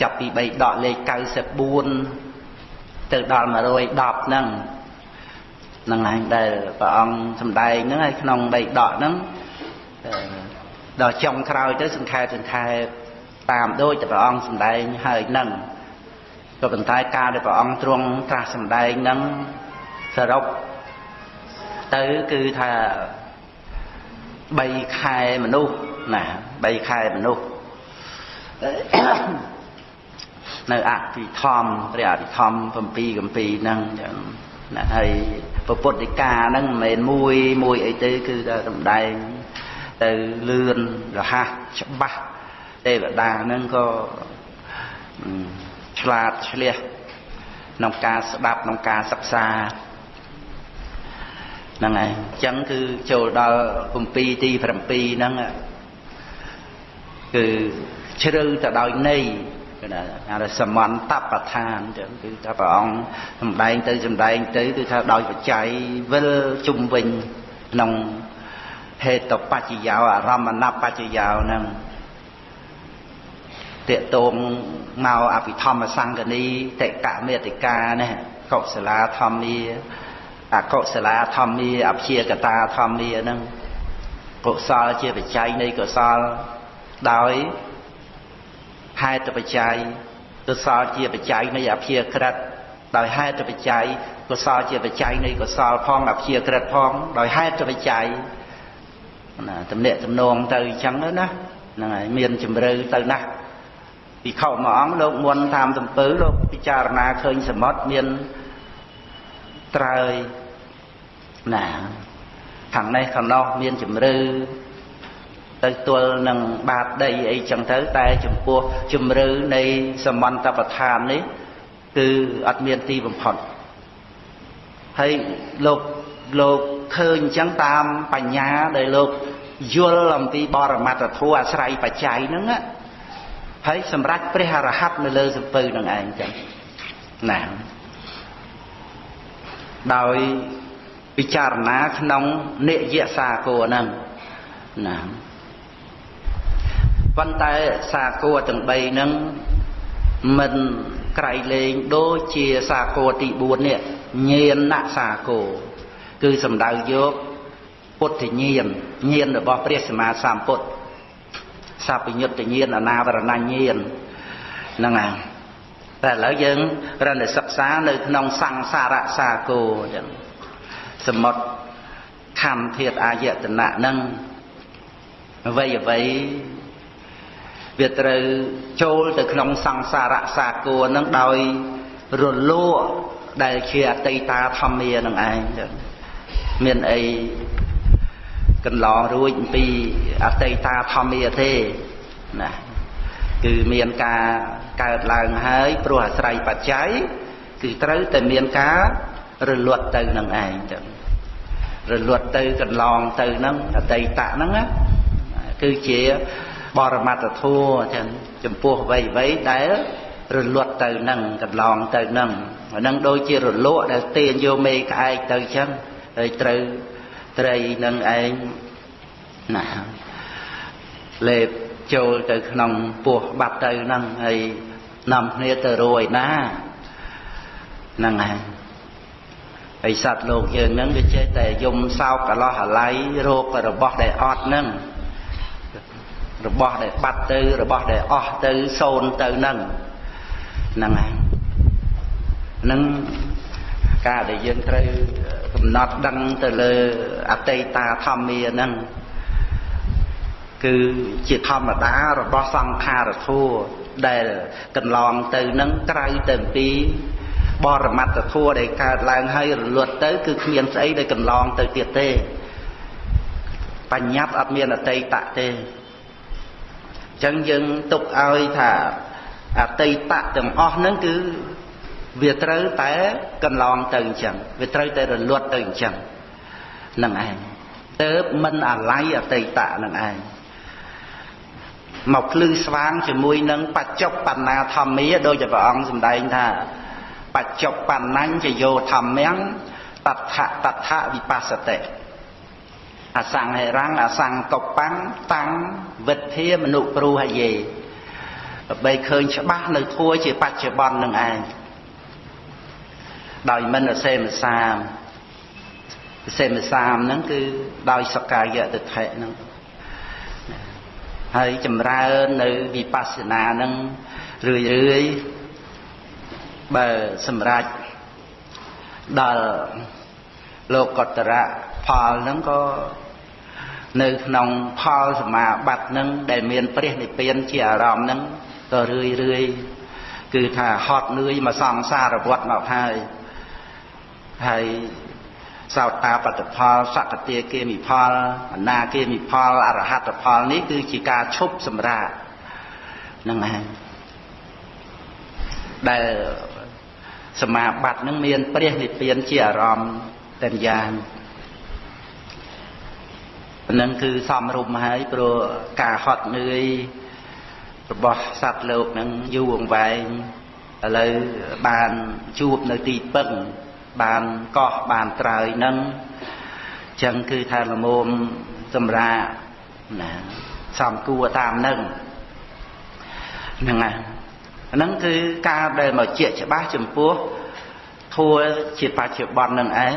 ចាប់ពី3ដកលេខ94 ទៅដល់110ហ្នឹងហ្នឹងឯងដែលព្រះអង្គសម្ដែងហ្នឹងហើយក្នុង3ដកហ្នឹងដល់ចុងក្រោយទៅសង្ខេបសង្ខេបតាមដូចតែព្រះអង្គសម្ដែងហើយនឹងក៏ប៉ុន្តែការដែលព្រះអង្គទ្រង់ត្រាស់សម្ដែងហ្នឹងសរុបទៅគឺថា3ខែមនុស្សណា3ខែមនុស្ស នៅអភិធម្មព្រះអភិធម្ម7កម្ពីហ្នឹងចឹងណាហើយពុទ្ធដីកាហ្នឹងមិនមែនមួយមួយអីទេគឺតែសម្ដែងទៅលឿនរហ័សច្បាស់ទេវតាហ្នឹងក៏ឆ្លាតឆ្លៀសក្នុងការស្ដាប់ក្នុងការសិក្សាហ្នឹងហើយអញ្ចឹងគឺចូលដល់គម្ពីរទី7ហ្នឹងគឺជ្រៅទៅដោយន័យ គឺថាអាសមន្តបដ្ឋានអញ្ចឹងគឺថាព្រះអង្គសំដែងទៅសំដែងទៅគឺថាដោយបច្ច័យវិលជុំវិញក្នុងហេតុបច្ចយោអារម្មណបច្ចយោហ្នឹងតេតងមកអភិធម្មសង្កនីតិកមេតិកានេះកុសលាធម្មាអកុសលាធម្មាអព្យាកតាធម្មាហ្នឹងកុសលជាបច្ច័យនៃកុសលដោយ ហេតុបច្ច័យកុសលជាបច្ច័យនៃអព្យាក្រឹតដោយហេតុបច្ច័យកុសលជាបច្ច័យនៃកុសលផងអព្យាក្រឹតផងដោយហេតុបច្ច័យណាតំណាក់តំណងទៅអញ្ចឹងណាហ្នឹងហើយមានជំរឿទៅណាស់ពីខោមួយអង្គលោកមុនតាមទំពើលោកពិចារណាឃើញសមុទ្រមានត្រើយណាខាងនេះខាងនោះមានជំរឿ ទៅទល់នឹងបាតដីអីចឹងទៅតែចំពោះជំរឿនៃសមន្តបដ្ឋាននេះគឺអត់មានទីបំផុតហើយលោកលោកឃើញអញ្ចឹងតាមបញ្ញាដែលលោកយល់អំពីបរមត្តធម៌អាស្រ័យបច្ច័យហ្នឹងហើយសម្រាប់ព្រះអរហន្តនៅលើសំពៅនឹងឯងចឹងណាដោយពិចារណាក្នុងនិយសាគរហ្នឹងណា ប៉ុន្តែសាគរទាំង3ហ្នឹងមិនក្រៃលែងដូចជាសាគរទី4នេះញាណសាគរគឺសំដៅយកពុទ្ធញាណញាណរបស់ព្រះសម្មាសម្ពុទ្ធសពញ្ញុត្តញាណអនាវរណញាណហ្នឹងហើយតែឥឡូវយើងរនសិក្សានៅក្នុងសង្សារៈសាគរអញ្ចឹងសមុទ្រខំធាតអាយតនៈហ្នឹងអ្វីអ្វី វាត្រូវចូលទៅក្នុងសង្សារៈសាគរហ្នឹងដោយរលួដែលជាអតីតាធម្មានឹងឯងចឹងមានអីកន្លងរួចអំពីអតីតាធម្មាទេណាគឺមានការកើតឡើងហើយព្រោះអាស្រ័យបច្ច័យគឺត្រូវតែមានការរលត់ទៅនឹងឯងចឹងរលត់ទៅកន្លងទៅនឹងអតីតហ្នឹងគឺជា បរមត្តធัวចឹងចំពោះអ្វីអ្វីដែលរលត់ទៅនឹងកន្លងទៅនឹងអានឹងដូចជារលក់ដែលទាញយកមេក្អែកទៅចឹងហើយត្រូវត្រីនឹងឯងណាលេបចូលទៅក្នុងពោះបាត់ទៅហ្នឹងហើយនាំគ្នាទៅរួយណាហ្នឹងហើយហើយសត្វលោកយើងហ្នឹងវាចេះតែយំសោកកលោះអាល័យរោគរបស់ដែលអត់ហ្នឹង របស់ដែលបាត់ទៅរបស់ដែលអស់ទៅសូន្យទៅហ្នឹងហ្នឹងហើយនឹងការដែលយើងត្រូវកំណត់ដឹងទៅលើអតីតាធម្មាហ្នឹងគឺជាធម្មតារបស់សង្ខារធัวដែលកន្លងទៅនឹងក្រៅទៅពីបរមត្តធัวដែលកើតឡើងហើយរលត់ទៅគឺគ្មានស្អីដែលកន្លងទៅទៀតទេបញ្ញត្តិអត់មានអតីតទេអញ្ចឹងយើងទុកឲ្យថាអតីតទាំងអស់ហ្នឹងគឺវាត្រូវតែកន្លងទៅអញ្ចឹងវាត្រូវតែរលត់ទៅអញ្ចឹងនឹងឯងទៅមិនអាល័យអតីតនឹងឯងមកភ្លឺស្វាងជាមួយនឹងបច្ចុប្បន្នាធម្មាដោយជាព្រះអង្គសម្ដែងថាបច្ចុប្បន្នញ្ញយោធម្មំតថតថវិបស្សតិ អសង្ហេរੰអសង្កបាំងតាំងវិទ្ធាមនុប្រូហយេដើម្បីឃើញច្បាស់នៅធัวជាបច្ចុប្បន្ននឹងឯងដោយមិនអសេមសាមអសេមសាមហ្នឹងគឺដោយសកាយតិថិហ្នឹងហើយចម្រើននៅវិបស្សនានឹងរឿយរឿយបើសម្រេចដល់លោកតរៈ ផលហ្នឹងក៏នៅក្នុងផលសមាបត្តិហ្នឹងដែលមានព្រះនិព្វានជាអារម្មណ៍ហ្នឹងក៏រឿយរឿយគឺថាហត់នឿយមកសង្សារវត្តមកហើយហើយសោតាបត្តផលសកតិគេមិផលអនាគេមិផលអរហត្តផលនេះគឺជាការឈប់សម្រាកហ្នឹងហើយដែលសមាបត្តិនឹងមានព្រះនិព្វានជាអារម្មណ៍តែយ៉ាងហ្នឹងគឺសំរុំហើយព្រោះការហត់នឿយរបស់សត្វលោកហ្នឹងយូរអង្វែងឥឡូវបានជួបនៅទីពឹងបានកោះបានត្រើយហ្នឹងចឹងគឺថាលមមសម្រាប់ណាសំគួរតាមហ្នឹងហ្នឹងហើយហ្នឹងគឺការដែលមកជាច្បាស់ចំពោះធัวជាបច្ចុប្បន្ននឹងឯង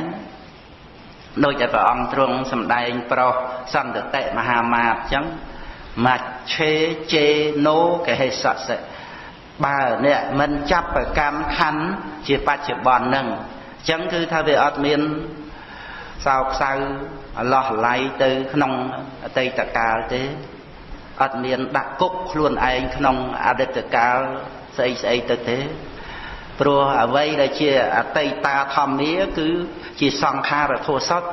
ដូចតែព្រះអង្គទ្រង់សម្ដែងប្រោសសន្តតិមហាមាតអញ្ចឹងមច្ឆេជេណូកហេសសិបើអ្នកមិនចាប់ប្រកម្មខណ្ឌជាបច្ចុប្បន្ននឹងអញ្ចឹងគឺថាវាអត់មានសោកសៅអឡោះឡៃទៅក្នុងអតីតកាលទេអត់មានដាក់គុកខ្លួនឯងក្នុងអតីតកាលស្អីស្អីទៅទេ ព្រោះអ្វីដែលជាអតីតាធម្មាគឺជាសង្ខារធัวសុទ្ធ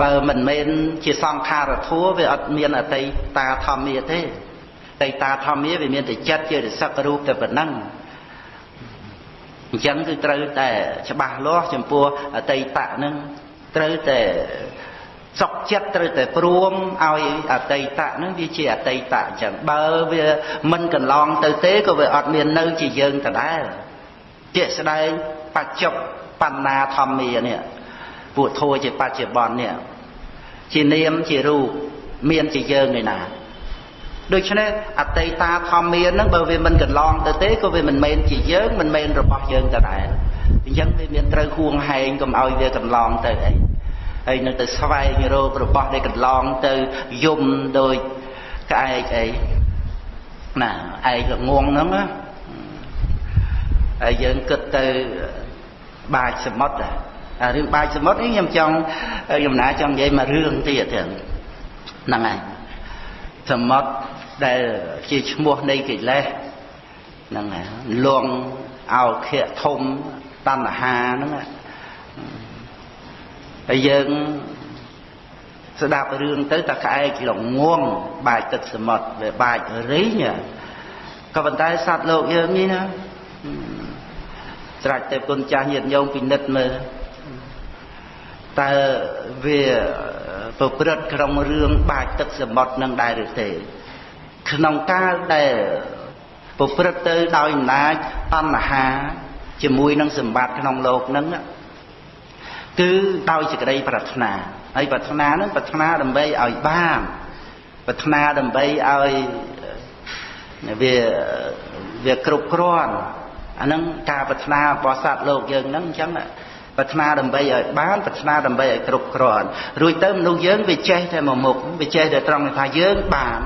បើមិនមែនជាសង្ខារធัวវាអត់មានអតីតាធម្មាទេអតីតាធម្មាវាមានតែចិត្តជារិស័ករូបតែប៉ុណ្ណឹងអញ្ចឹងគឺត្រូវតែច្បាស់លាស់ចំពោះអតីតៈនឹងត្រូវតែ សុខចិត្តត្រូវតែព្រមឲ្យអតីតៈនឹងវាជាអតីតៈអញ្ចឹងបើវាមិនកន្លងទៅទេក៏វាអត់មាននៅជាយើងដដែលជាក់ស្ដែងបច្ចុប្បន្នាធម្មានេះពួកធัวជាបច្ចុប្បន្ននេះជានាមជារូបមានជាយើងឯណាដូច្នេះអតីតាធម្មានឹងបើវាមិនកន្លងទៅទេក៏វាមិនមែនជាយើងមិនមែនរបស់យើងដដែលអញ្ចឹងវាមានត្រូវហួងហែងកុំឲ្យវាកន្លងទៅអី ហើយនៅទៅស្វែងរករបស់ដែលកន្លងទៅយំដោយក្អែកអីណាឯកងងហ្នឹងណាហើយយើងគិតទៅបាចសមុទ្រអារឿងបាចសមុទ្រនេះខ្ញុំចង់ខ្ញុំណាចង់និយាយមករឿងទៀតហ្នឹងហើយសមុទ្រដែលជាឈ្មោះនៃកិលេសហ្នឹងហើយលងអោខៈធំតណ្ហាហ្នឹង ហើយយើងស្ដាប់រឿងទៅតែក្អែកល្ងងបាចទឹកសមុទ្រវាបាចរីងក៏ប៉ុន្តែសត្វលោកយើងនេះណាស្រេចតែគុណចាស់ញាតិញោមពិនិត្យមើលតើវាប្រព្រឹត្តក្នុងរឿងបាចទឹកសមុទ្រនឹងដែរឬទេក្នុងកាលដែលប្រព្រឹត្តទៅដោយអំណាចតណ្ហាជាមួយនឹងសម្បត្តិក្នុងโลกហ្នឹង គឺដោយសេចក្តីប្រាថ្នាហើយប្រាថ្នាហ្នឹងប្រាថ្នាដើម្បីឲ្យបានប្រាថ្នាដើម្បីឲ្យវាវាគ្រប់គ្រាន់អាហ្នឹងការប្រាថ្នារបស់សត្វលោកយើងហ្នឹងអញ្ចឹងប្រាថ្នាដើម្បីឲ្យបានប្រាថ្នាដើម្បីឲ្យគ្រប់គ្រាន់រួចទៅមនុស្សយើងវាចេះតែមួយមុខវាចេះតែត្រង់ថាយើងបាន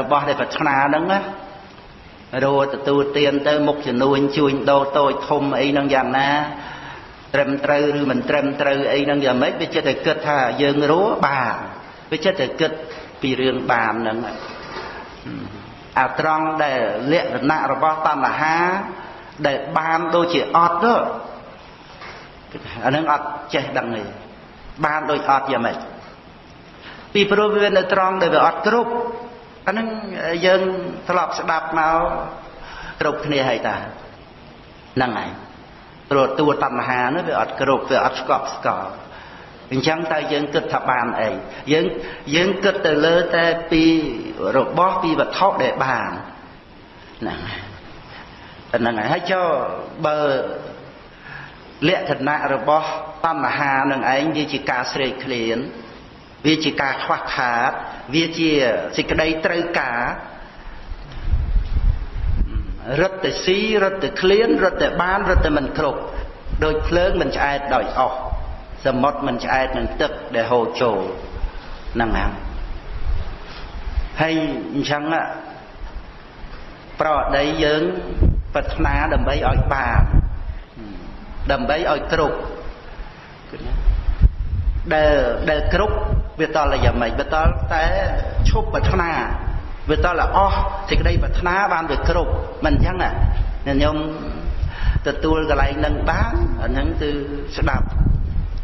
របស់ដែលប្រាថ្នាហ្នឹងណារੂទទួលទានទៅមុខចំនួនជួញដោតូចធំអីហ្នឹងយ៉ាងណា ត្រឹមត្រូវឬមិនត្រឹមត្រូវអីហ្នឹងយ៉ាងម៉េចវាចិត្តតែគិតថាយើងរੂបានវាចិត្តតែគិតពីរឿងបានហ្នឹងអាត្រង់ដែលលក្ខណៈរបស់តណ្ហាដែលបានដូចជាអត់ទៅអានឹងអត់ចេះដឹងទេបានដូចអត់យ៉ាងម៉េចពីព្រោះវានៅត្រង់ដែលវាអត់គ្រប់អានឹងយើងធ្លាប់ស្ដាប់មកគ្រប់គ្នាហើយតាហ្នឹងហើយ ព្រោះតួតណ្ហានោះវាអត់គ្រប់វាអត់ស្កប់ស្កល់អញ្ចឹងតើយើងគិតថាបានអីយើងយើងគិតទៅលើតែពីរបស់ពីវត្ថុដែលបានហ្នឹងហ្នឹងហើយហើយចុះបើលក្ខណៈរបស់តណ្ហានឹងឯងវាជាការស្រេកឃ្លានវាជាការខ្វះខាត វាជាសេចក្តីត្រូវការ រត់តែស៊ីរត់តែឃ្លានរត់តែបានរត់តែមិនគ្រប់ដោយភ្លើងមិនឆ្អែតដោយអស់សមុទ្រមិនឆ្អែតនឹងទឹកដែលហូរចូលហ្នឹងហើយហើយអញ្ចឹងប្រអដីយើងប្រាថ្នាដើម្បីឲ្យបានដើម្បីឲ្យគ្រប់ដែលដែលគ្រប់វាតលយ៉ាងម៉េចវាតលតែឈប់ប្រាថ្នា វាតលអស់សេចក្តីប្រាថ្នាបានវាគ្រប់មិនអញ្ចឹងណាខ្ញុំទទួលកន្លែងនឹងបានអាហ្នឹងគឺស្ដាប់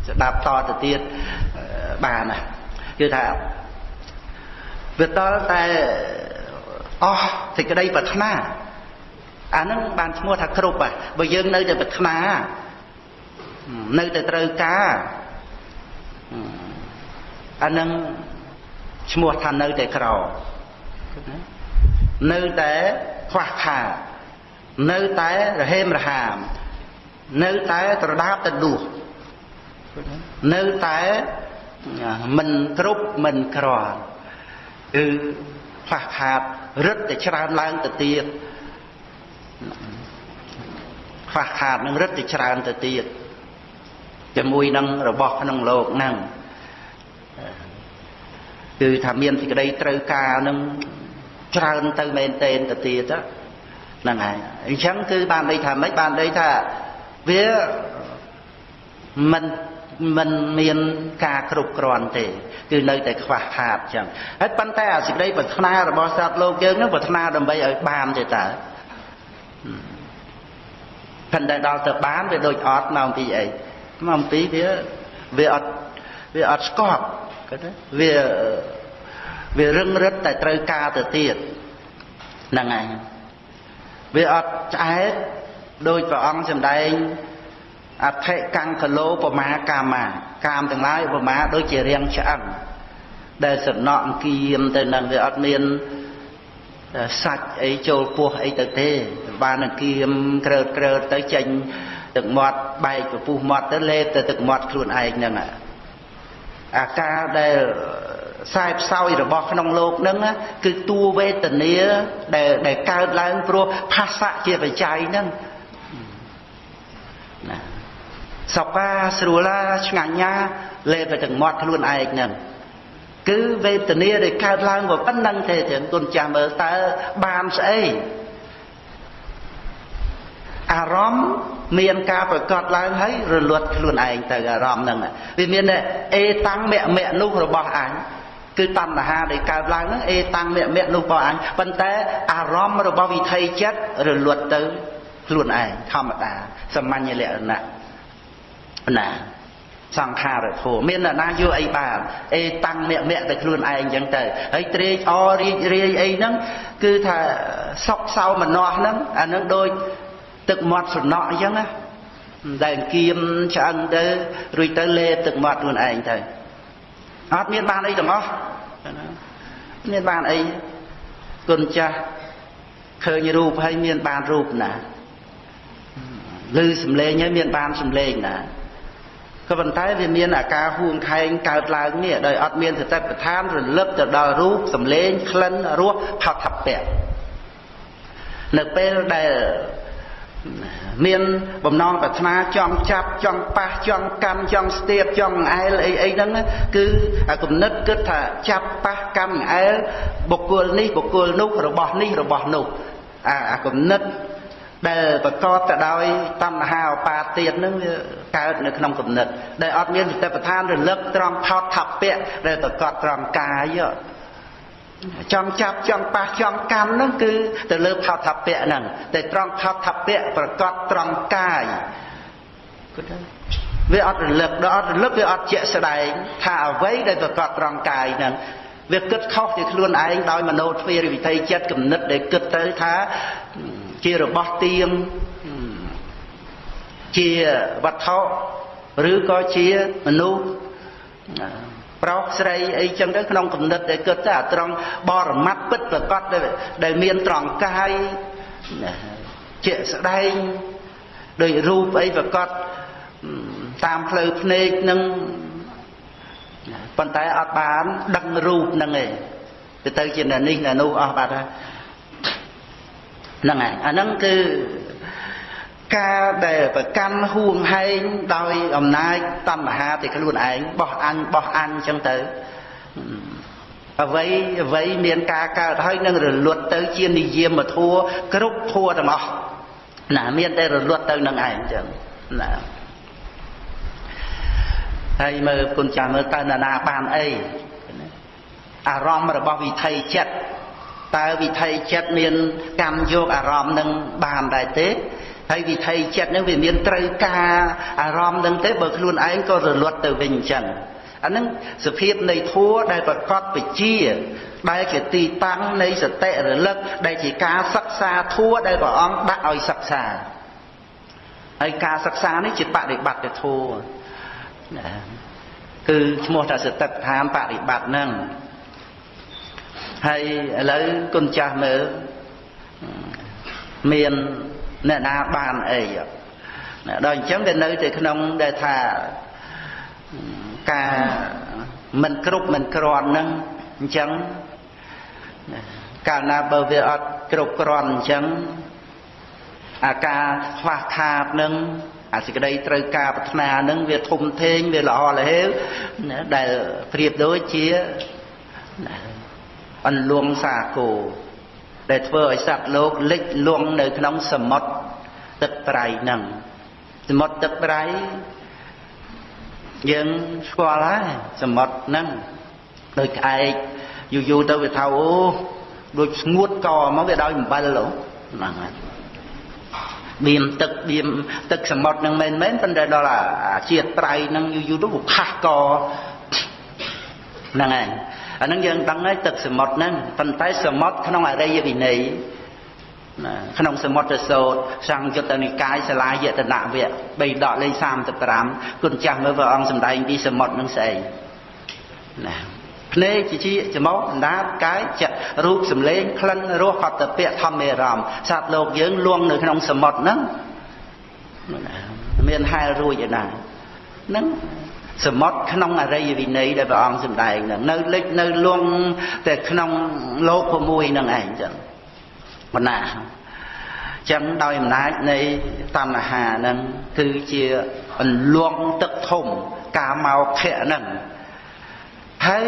ស្ដាប់តទៅទៀតបានណាគឺថាវាតលតែអស់សេចក្តីប្រាថ្នាអាហ្នឹងបានឈ្មោះថាគ្រប់ហ่ะបើយើងនៅតែប្រាថ្នានៅតែត្រូវការអាហ្នឹងឈ្មោះថានៅតែក្រ នៅតែខ្វះខាតនៅតែរហេមរហាមនៅតែត្រដាបទៅដួសនៅតែមិនគ្រប់មិនក្រគឺខ្វះខាតរឹតតែច្រើនឡើងទៅទៀតខ្វះខាតនឹងរឹតតែច្រើនទៅទៀតជាមួយនឹងរបស់ក្នុងโลกហ្នឹងគឺថាមានសេចក្តីត្រូវការនឹង ច្រើនទៅមែនទែនទៅទៀតហ្នឹងហើយអញ្ចឹងគឺបានន័យថាម៉េចបានន័យថាវាមិនមិនមានការគ្រប់គ្រាន់ទេគឺនៅតែខ្វះខាតចឹងហើយប៉ុន្តែអាសេចក្តីប្រាថ្នារបស់សត្វលោកយើងនឹងប្រាថ្នាដើម្បីឲ្យបានទេតើប៉ុន្តែដល់ទៅបានវាដូចអត់មកអំពីអីមកអំពីវាវាអត់វាអត់ស្កប់គាត់ថាវា វារឹងរិតតែត្រូវការទៅទៀតហ្នឹងហើយវាអត់ឆ្អែតដោយព្រះអង្គសម្ដែងអថិកង្កលោបមាកាមាកាមទាំងឡាយឧបមាដូចជារាងឆ្អឹងដែលសំណក់អង្គៀមទៅនឹងវាអត់មានសាច់អីចូលពោះអីទៅទេបានអង្គៀមក្រើតក្រើតទៅចេញទឹកមាត់បែកពពុះមាត់ទៅលេបទៅទឹកមាត់ខ្លួនឯងហ្នឹងអាការដែល ខ្សែផ្សោយរបស់ក្នុងលោកនឹងគឺតួវេទនាដែលដែលកើតឡើងព្រោះផាសៈជាបច្ច័យនឹងណាសបាស្រួលាឆ្ងាញ់ណាលេបទាំងមាត់ខ្លួនឯងនឹងគឺវេទនាដែលកើតឡើងក៏ប៉ុណ្្នឹងទេចឹងគុណចាស់មើលតើបានស្អីអារម្មណ៍មានការប្រកាសឡើងហើយរលត់ខ្លួនឯងទៅអារម្មណ៍ហ្នឹងវាមានអេតាំងមៈមៈនោះរបស់អញ គឺតណ្ហាដែលកើតឡើងហ្នឹងអេតាំងមៈមៈនោះរបស់អញប៉ុន្តែអារម្មណ៍របស់វិថីចិត្តរលត់ទៅខ្លួនឯងធម្មតាសាមញ្ញលក្ខណៈណាសង្ខារធម៌មានអ្នកណាយកអីបានអេតាំងមៈមៈទៅខ្លួនឯងអញ្ចឹងទៅហើយត្រេកអររីករាយអីហ្នឹងគឺថាសុខសោមនស្សហ្នឹងអានឹងដូចទឹកមាត់សំណក់អញ្ចឹងណាដែលគៀមឆ្អឹងទៅរួចទៅលេបទឹកមាត់ខ្លួនឯងទៅ អត់មានបានអីទាំងអស់មានបានអីគុណចាស់ឃើញរូបហើយមានបានរូបណាឮសំឡេងហើយមានបានសំឡេងណាក៏ប៉ុន្តែវាមានអាការហួងខែងកើតឡើងនេះដោយអត់មានសតិប្បដ្ឋានរលឹកទៅដល់រូបសំឡេងក្លិនរសផោថពៈនៅពេលដែល មានបំណងប្រាថ្នាចង់ចាប់ចង់ប៉ះចង់កាន់ចង់ស្ទាបចង់អែលអីអីហ្នឹងគឺអាគំនិតគិតថាចាប់ប៉ះកាន់អែលបុគ្គលនេះបុគ្គលនោះរបស់នេះរបស់នោះអាអាគំនិតដែលប្រកបទៅដោយតណ្ហាឧបាទានហ្នឹងវាកើតនៅក្នុងគំនិតដែលអត់មានសតិប្បដ្ឋានរលឹកត្រង់ថោតថពៈដែលប្រកបត្រង់កាយ ចង់ចាប់ចង់ប៉ះចង់កាន់ហ្នឹងគឺទៅលើផោថពៈហ្នឹងតែត្រង់ផោថពៈប្រកបត្រង់កាយគឺថាវាអត់រលឹកដល់អត់រលឹកវាអត់ជាក់ស្ដែងថាអ្វីដែលប្រកបត្រង់កាយហ្នឹងវាគិតខុសពីខ្លួនឯងដោយមโนទ្វារវិធ័យចិត្តគំនិតដែលគិតទៅថាជារបស់ទៀងជាវត្ថុឬក៏ជាមនុស្ស ប្រុសស្រីអីចឹងទៅក្នុងគំនិតដែលគិតទៅអាត្រង់បរមត្តពិតប្រកបដែលមានត្រង់កាយជាស្ដែងដោយរូបអីប្រកបតាមផ្លូវភ្នែកនឹងប៉ុន្តែអត់បានដឹងរូបហ្នឹងឯងទៅទៅជានេះនេះនោះអស់បាត់ហើយហ្នឹងហើយអាហ្នឹងគឺ ការដែលប្រកាន់ហួងហែងដោយអំណាចតណ្ហាទៅខ្លួនឯងបោះអញបោះអញអញ្ចឹងទៅអ្វីអ្វីមានការកើតហើយនឹងរលត់ទៅជានិយមធัวគ្រប់ធัวទាំងអស់ណាមានតែរលត់ទៅនឹងឯងចឹងណាហើយមើលគុណចាស់មើលតើណាបានអីអារម្មណ៍របស់វិថីចិត្តតើវិថីចិត្តមានកម្មយកអារម្មណ៍នឹងបានដែរទេ ហើយវិថីចិត្តនឹងវាមានត្រូវការអារម្មណ៍នឹងទេបើខ្លួនឯងក៏រលត់ទៅវិញអញ្ចឹងអានឹងសភាពនៃធัวដែលប្រកបវិជា ដែលជាទីតាំងនៃសតិរលឹកដែលជាការសិក្សាធัวដែលព្រះអង្គដាក់ឲ្យសិក្សាហើយការសិក្សានេះជាបដិបត្តិធัวណាគឺឈ្មោះថាសតិដ្ឋានបដិបត្តិហ្នឹងហើយឥឡូវគុណចាស់មើលមាន អ្នកណាបានអីដល់អញ្ចឹងវានៅតែក្នុងដែលថាការមិនគ្រប់មិនក្រាន់ហ្នឹងអញ្ចឹងកាលណាបើវាអត់គ្រប់គ្រាន់អញ្ចឹងអាការខ្វះខាតនឹងអាសេចក្តីត្រូវការប្រាថ្នានឹងវាធំធេងវាល្អលហេវដែលប្រៀបដូចជាអន្លួងសាគោ ដែលធ្វើឲ្យសត្វលោកលិចលង់នៅក្នុងសមុទ្រទឹកប្រៃហ្នឹងសមុទ្រទឹកប្រៃយើងស្គាល់ហើយសមុទ្រហ្នឹងដូចក្អែកយូរយូរទៅវាថាអូដូចស្ងួតកមកវាដោយអំបិលហ្នឹងហើយបៀមទឹកបៀមទឹកសមុទ្រនឹងមែនមែនប៉ុន្តែដល់អាជាតិត្រៃនឹងយូរយូរទៅវាខាស់កហ្នឹងហើយ អាហ្នឹងយើងដឹងហើយទឹកសមុទ្រហ្នឹងប៉ុន្តែសមុទ្រក្នុងអរិយវិន័យណាក្នុងសមុទ្រសោតសង្យុត្តនិកាយសាលាយតនវៈ3ដកលេខ35គុណចាស់មើលព្រះអង្គសម្ដែងពីសមុទ្រនឹងស្អីណាភ្នែកជាជាច្រមុះអណ្ដាតកាយចិត្តរូបសម្លេងក្លិនរសកតពៈធម្មរមសត្វលោកយើងលងនៅក្នុងសមុទ្រហ្នឹងមានហែលរួចឯណាហ្នឹង សមុទ្រក្នុងអរិយវិន័យដែលព្រះអង្គសម្ដែងហ្នឹងនៅលិចនៅលងតែក្នុងលោក6ហ្នឹងឯងចឹងបណ្ណាចឹងដោយអំណាចនៃតណ្ហាហ្នឹងគឺជាអន្លង់ទឹកធំកាមកខៈហ្នឹងហើយ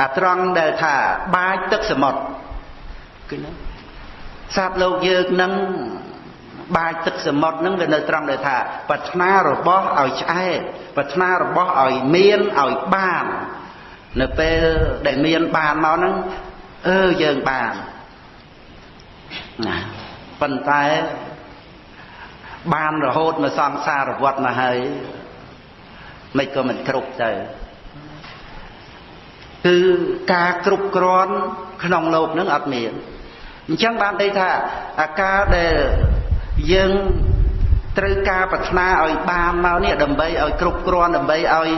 អាត្រង់ដែលថាបាចទឹកសមុទ្រគឺណាសត្វលោកយើងនឹង បាចទឹកសមុទ្រនឹងវានៅត្រង់ដែលថាប្រាថ្នារបស់ឲ្យឆ្អែតប្រាថ្នារបស់ឲ្យមានឲ្យបាន នៅពេលដែលមានបានមកហ្នឹងអឺយើងបានណាប៉ុន្តែបានរហូតមកសង្សារវត្តមកហើយមិនក៏មិនគ្រប់ទៅគឺការគ្រប់គ្រាន់ក្នុងលោកនឹងអត់មានអញ្ចឹងបានន័យថាអាការដែល យើងត្រូវការប្រាថ្នាឲ្យបានមកនេះដើម្បីឲ្យគ្រប់គ្រាន់ដើម្បីឲ្យឲ្យ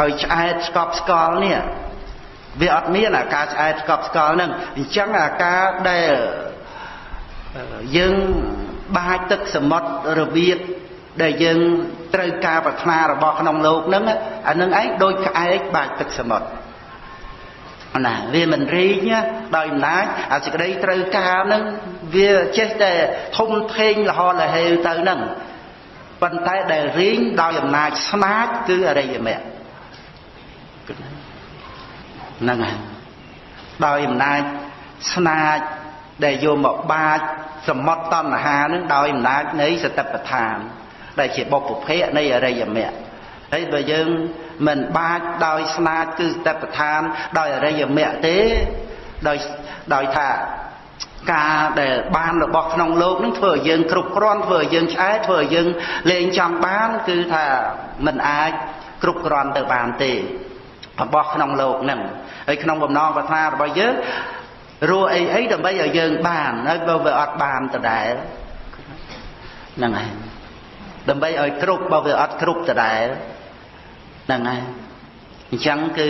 ឲ្យឆ្អែតស្កប់ស្កល់នេះវាអត់មានអាការឆ្អែតស្កប់ស្កល់ហ្នឹងអញ្ចឹងអាការដែលយើងបាចទឹកសមុទ្ររបៀបដែលយើងត្រូវការប្រាថ្នារបស់ក្នុងលោកហ្នឹងអានឹងឯងដូចក្អែកបាចទឹកសមុទ្រណាវាមិនរីងដោយអំណាចអាសេចក្តីត្រូវការហ្នឹង វាចេះតែធំធេងលហលហេវទៅហ្នឹងប៉ុន្តែដែលរីងដោយអំណាចស្នាចគឺអរិយមគ្គហ្នឹងហើយដោយអំណាចស្នាចដែលយកមកបាចសមុទ្រតណ្ហានឹងដោយអំណាចនៃសតិប្បដ្ឋាន ដែលជាបុព្វភៈនៃអរិយមគ្គហើយបើយើងមិនបាចដោយស្នាចគឺសតិប្បដ្ឋាន ដោយអរិយមគ្គទេដោយដោយថា ការដែលបានរបស់ក្នុងលោកនឹងធ្វើឲ្យយើងគ្រប់គ្រាន់ធ្វើឲ្យយើងឆ្អែតធ្វើឲ្យយើងលេងចង់បានគឺថាมันអាចគ្រប់គ្រាន់ទៅបានទេរបស់ក្នុងលោកនឹងហើយក្នុងបំណងប្រាថ្នារបស់យើងរੂអីអីដើម្បីឲ្យយើងបានហើយបើវាអត់បានដដែលហ្នឹងហើយដើម្បីឲ្យគ្រប់បើវាអត់គ្រប់ដដែលហ្នឹងហើយអញ្ចឹងគឺ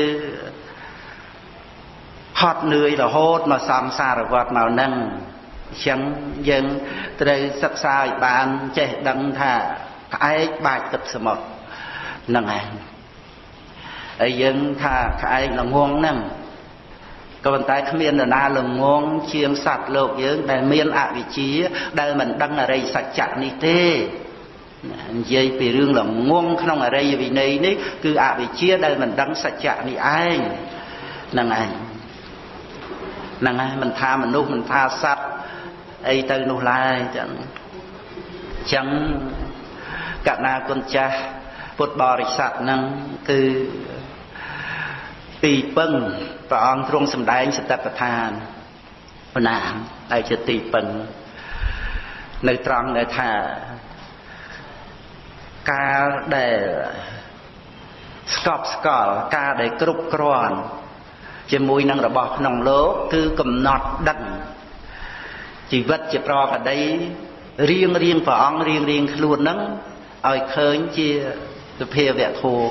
ហត់នឿយរហូតមកសំសារវត្តមកហ្នឹងអញ្ចឹងយើងត្រូវសិក្សាឲ្យបានចេះដឹងថាក្អែកបាចទឹកសមុទ្រហ្នឹងហើយហើយយើងថាក្អែកល្ងងហ្នឹងក៏ប៉ុន្តែគ្មាននរណាល្ងងជាងសត្វលោកយើង ដែលមានអវិជ្ជា ដែលមិនដឹងអរិយសច្ចៈនេះទេនិយាយពីរឿងល្ងងក្នុងអរិយវិន័យនេះគឺអវិជ្ជាដែលមិនដឹងសច្ចៈនេះឯងហ្នឹងឯង ហ្នឹងហើយមិនថាមនុស្សមិនថាសត្វអីទៅនោះឡើយចឹងចឹងកណាគុណចាស់ពុទ្ធបរិស័ទហ្នឹងគឺទីពឹងព្រះអង្គទ្រង់សម្ដែងសតិប្បដ្ឋានបណ្ណាហើយជាទីពឹងនៅត្រង់ដែលថាកាលដែលស្កប់ស្កល់ការដែលគ្រប់គ្រាន់ ជាមួយនឹងរបស់ក្នុងលោកគឺកំណត់ដឹងជីវិតជាប្រកដីរៀងរៀងព្រះអង្គរៀងរៀងខ្លួននឹងឲ្យឃើញជាសភាវៈធัว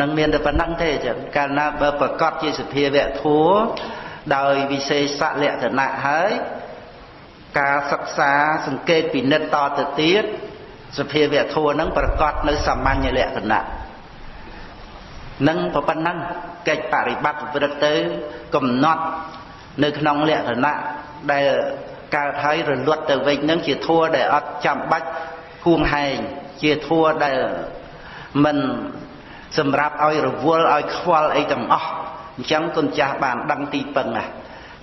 នឹងមានតែប៉ុណ្្នឹងទេចឹងកាលណាបើប្រកាសជាសភាវៈធัวដោយវិសេសលក្ខណៈហើយការសិក្សាសង្កេតពិនិត្យតទៅទៀតសភាវៈធัวនឹងប្រកាសនៅសាមញ្ញលក្ខណៈ នឹងប៉ុណ្ណឹងកិច្ចបរិបត្តិប្រព្រឹត្តទៅកំណត់នៅក្នុងលក្ខណៈដែលកើតហើយរលត់ទៅវិញនឹងជាធัวដែលអត់ចាំបាច់ហួងហែងជាធัวដែលមិនសម្រាប់ឲ្យរវល់ឲ្យខ្វល់អីទាំងអស់អញ្ចឹងគុណចាស់បានដឹងទីពឹងណា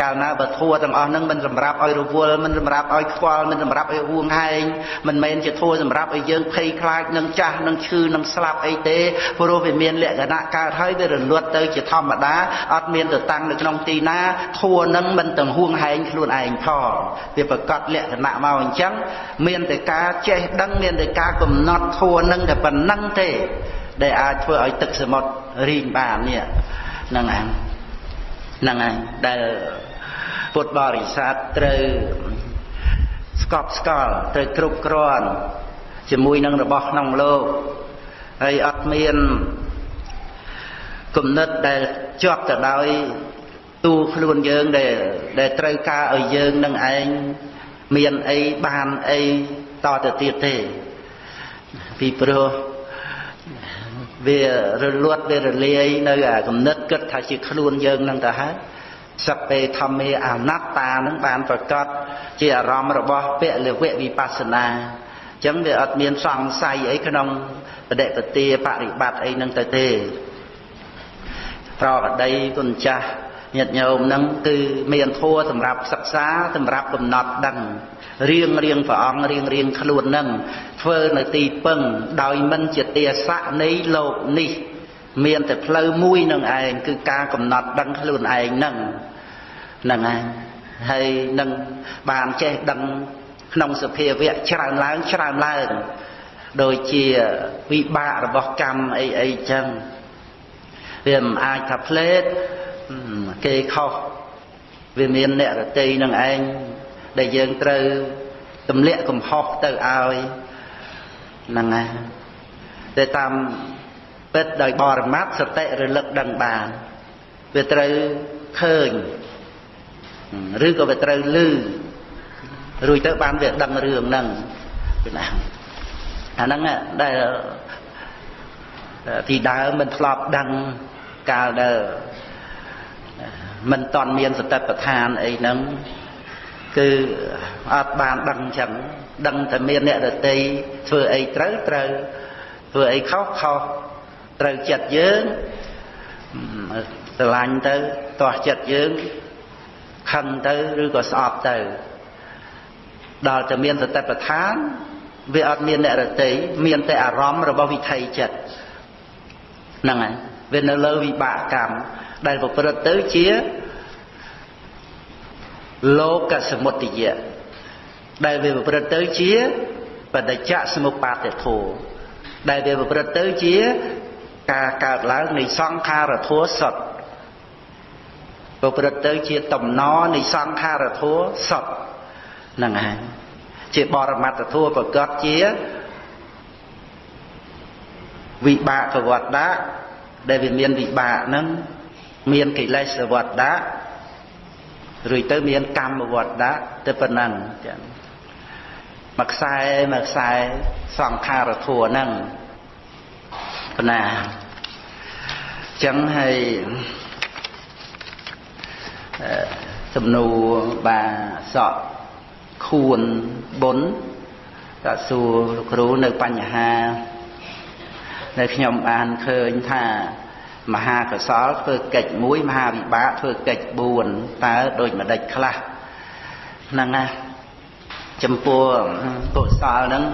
កាលណាបើធัวទាំងអស់ហ្នឹងមិនសម្រាប់ឲ្យរវល់មិនសម្រាប់ឲ្យខ្វល់មិនសម្រាប់ឲ្យហួងហែងមិនមែនជាធัวសម្រាប់ឲ្យយើងភ័យខ្លាចនឹងចាស់នឹងឈឺនឹងស្លាប់អីទេព្រោះវាមានលក្ខណៈកើតហើយវារលត់ទៅជាធម្មតាអត់មានទៅតាំងនៅក្នុងទីណាធัวហ្នឹងមិនទាំងហួងហែងខ្លួនឯងផងវាប្រកាសលក្ខណៈមកអញ្ចឹងមានតែការចេះដឹងមានតែការកំណត់ធัวហ្នឹងតែប៉ុណ្្នឹងទេដែលអាចធ្វើឲ្យទឹកសមុទ្ររីងបាននេះហ្នឹងឯងហ្នឹងឯងដែល ពុទ្ធបរិស័ទត្រូវស្កប់ស្កល់ត្រូវគ្រប់គ្រាន់ជាមួយនឹងរបស់ក្នុងលោកហើយអត់មានគំនិតដែលជាប់ទៅដោយទូខ្លួនយើងដែលដែលត្រូវការឲ្យយើងនឹងឯងមានអីបានអីតទៅទៀតទេពីព្រោះវារលត់វារលាយនៅអាគំនិតគិតថាជាខ្លួនយើងនឹងទៅហើយ សពេធម្មេអនត្តានឹងបានប្រកាសជាអារម្មណ៍របស់ពលវៈវិបស្សនាអញ្ចឹងវាអត់មានសង្ស័យអីក្នុងបដិបទាបរិបត្តិអីនឹងទៅទេប្រកដីគុណចាស់ញាតិញោមនឹងគឺមានធัวសម្រាប់សិក្សាសម្រាប់កំណត់ដឹងរៀងរៀងព្រះអង្គរៀងរៀងខ្លួននឹងធ្វើនៅទីពឹងដោយមិនជាទេសៈនៃលោកនេះ មានតែផ្លូវមួយនឹងឯងគឺការកំណត់ដឹងខ្លួនឯងនឹងហ្នឹងឯងហើយនឹងបានចេះដឹងក្នុងសភាវៈច្រើនឡើងច្រើនឡើងដូចជាវិបាករបស់កម្មអីអីចឹងវាមិនអាចថាផ្លេតគេខុសវាមានអ្នករតីនឹងឯងដែលយើងត្រូវទម្លាក់កំហុសទៅឲ្យហ្នឹងហើយតែតាម ពិតដោយបរមត្ថសតិរលឹកដឹងបានវាត្រូវឃើញឬក៏វាត្រូវលឺរួចទៅបានវាដឹងរឿងហ្នឹងពីណាអាហ្នឹងដែលពីដើមមិនធ្លាប់ដឹងកាលដែលមិនតន់មានសតិប្បដ្ឋានអីហ្នឹងគឺអត់បានដឹងចឹងដឹងតែមានអ្នកដតីធ្វើអីត្រូវត្រូវធ្វើអីខុសខុស ត្រូវចិត្តយើងស្រឡាញ់ទៅទាស់ចិត្តយើងខឹងទៅឬក៏ស្អប់ទៅដល់តែមានសតិប្បដ្ឋានវាអត់មានអ្នករតីមានតែអារម្មណ៍របស់វិថីចិត្តហ្នឹងហើយវានៅលើវិបាកកម្មដែលប្រព្រឹត្តទៅជាលោកសមុទយៈដែលវាប្រព្រឹត្តទៅជាបដិច្ចសមុបាទធោដែលវាប្រព្រឹត្តទៅជា ការកើតឡើងនៃសង្ខារធัวសុទ្ធប្រព្រឹត្តទៅជាតំណនៃសង្ខារធัวសុទ្ធហ្នឹងហើយជាបរមត្តធัวប្រកបជាវិបាកវត្តៈដែលវាមានវិបាកហ្នឹងមានកិលេសវត្តៈរួចទៅមានកម្មវត្តៈទៅប៉ុណ្ណឹងចឹងមួយខ្សែមួយខ្សែសង្ខារធัวហ្នឹង ប៉ុណ្ណាចឹងហើយសំណួរបាសក់ខួនបុនតើសួរលោកគ្រូនៅបញ្ហានៅខ្ញុំបានឃើញថាមហាកសលធ្វើកិច្ចមួយមហាវិបាកធ្វើកិច្ច4តើដូចម្ដេចខ្លះហ្នឹងណាចំពោះកុសលហ្នឹង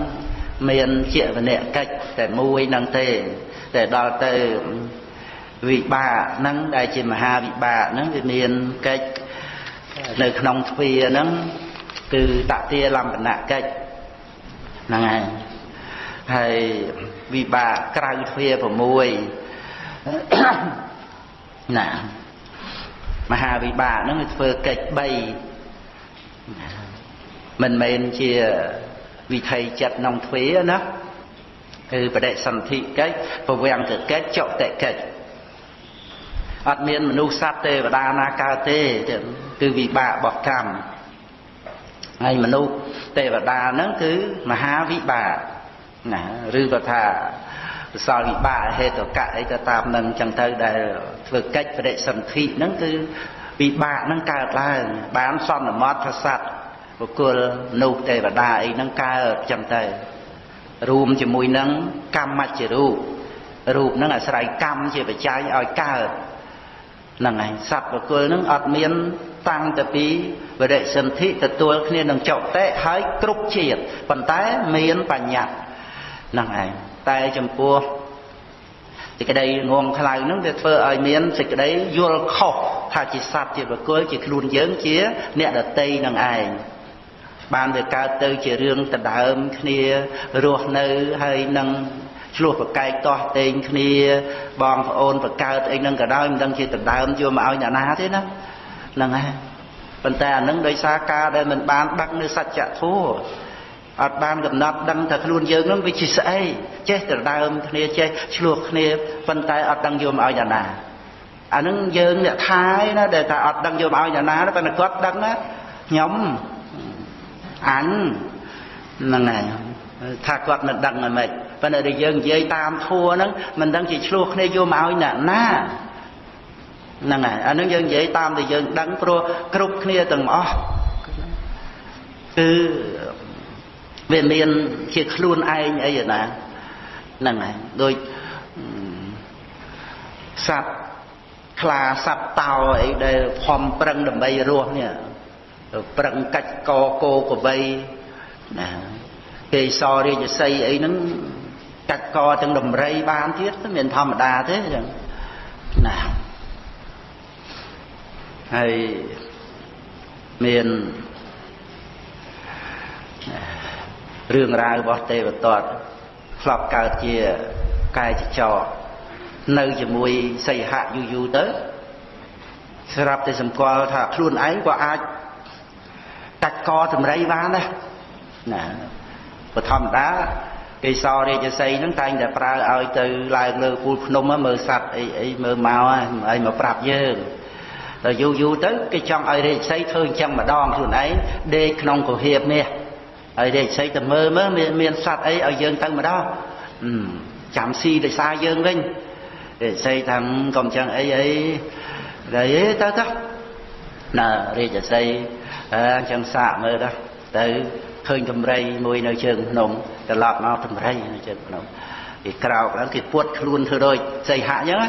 មានជាវនៈកិច្ចតែមួយហ្នឹងទេ តែដល់ទៅវិបាកហ្នឹងដែលជាមហាវិបាកហ្នឹងវាមានកិច្ចនៅក្នុងទ្វាហ្នឹងគឺតតិលំបនៈកិច្ចហ្នឹងហើយហើយវិបាកក្រៅទ្វា6ណាមហាវិបាកហ្នឹងវាធ្វើកិច្ច3មិនមែនជាវិថីចិត្តក្នុងទ្វាណា គឺបដិសន្ធិកិច្ចពវាំងកិច្ចចុតិកិច្ចអត់មានមនុស្សសត្វទេវតាណាកើតទេគឺវិបាករបស់កម្មហើយមនុស្សទេវតាហ្នឹងគឺមហាវិបាកណាឬក៏ថាកុសលវិបាកហេតុកៈអីទៅតាមនឹងចឹងទៅដែលធ្វើកិច្ចបដិសន្ធិហ្នឹងគឺវិបាកហ្នឹងកើតឡើងបានសន្មតថាសត្វបុគ្គលមនុស្សទេវតាអីហ្នឹងកើតចឹងទៅ រួមជាមួយនឹងកម្មជារូបរូបហ្នឹងអាស្រ័យកម្មជាបច្ច័យឲ្យកើតហ្នឹងហើយសត្វបុគ្គលហ្នឹងអត់មានតាំងទៅពីវរិសន្ធិទទួលគ្នានឹងចុតិហើយគ្រប់ជាតិប៉ុន្តែមានបញ្ញត្តិហ្នឹងឯងតែចំពោះសេចក្តីងងខ្លៅហ្នឹងវាធ្វើឲ្យមានសេចក្តីយល់ខុសថាជាសត្វជាបុគ្គលជាខ្លួនយើងជាអ្នកដតីនឹងឯង បានវាកើតទៅជារឿងដដើមគ្នារស់នៅហើយនឹងឆ្លោះប្រកែកតោះតេងគ្នាបងប្អូនបកើតអីហ្នឹងក៏ដោយមិនដឹងជាដដើមយកមកឲ្យអ្នកណាទេណាហ្នឹងហើយប៉ុន្តែអានឹងដោយសារការដែលមិនបានដឹកនៅសច្ចធម៌អត់បានកំណត់ដឹងថាខ្លួនយើងនឹងវាជាស្អីចេះដដើមគ្នាចេះឆ្លោះគ្នាប៉ុន្តែអត់ដឹងយកមកឲ្យអ្នកណាអានឹងយើងអ្នកខាយណាដែលថាអត់ដឹងយកមកឲ្យអ្នកណាប៉ុន្តែគាត់ដឹងណាខ្ញុំ អញហ្នឹងហើយថាគាត់មិនដឹងមិនប៉ុន្តែដែលយើងនិយាយតាមធัวហ្នឹងមិនដឹងជាឆ្លោះគ្នាយកមកឲ្យអ្នកណាហ្នឹងហើយអានឹងយើងនិយាយតាមដែលយើងដឹងព្រោះគ្រប់គ្នាទាំងអស់គឺវាមានជាខ្លួនឯងអីណាហ្នឹងហើយដូចសត្វខ្លាសត្វតោអីដែលខំប្រឹងដើម្បីរស់នេះ ប្រឹងកាច់កគោកបីណាគេសរាជសីអីហ្នឹងកាច់កទាំងដំរីបានទៀតមិនធម្មតាទេចឹងណាហើយមានរឿងរ៉ាវរបស់ទេវទត្តធ្លាប់កើតជាកាយចចរនៅជាមួយសីហៈយូរយូរទៅស្រាប់តែសម្គាល់ថាខ្លួនឯងក៏អាច កាច់កតម្រៃបានដែរណាបធម្មតាកេសររាជសីហ្នឹងតែងតែប្រើឲ្យទៅឡើងលើពូលភ្នំមើលសัตว์អីអីមើលមកហើយមកប្រាប់យើងដល់យូរយូរទៅគេចង់ឲ្យរាជសីធ្វើអញ្ចឹងម្ដងខ្លួនឯងដេកក្នុងកុហៀបនេះហើយរាជសីទៅមើលមើលមានសัตว์អីឲ្យយើងទៅម្ដងចាំស៊ីដោយសារយើងវិញរាជសីថាកុំចឹងអីអីតែទៅទៅណារាជសី អញ្ចឹងសាកមើលទៅទៅឃើញតម្រៃមួយនៅជើងភ្នំត្រឡប់មកតម្រៃនៅជើងភ្នំគេក្រោកឡើងគេពួតខ្លួនធ្វើដូចសីហៈអញ្ចឹង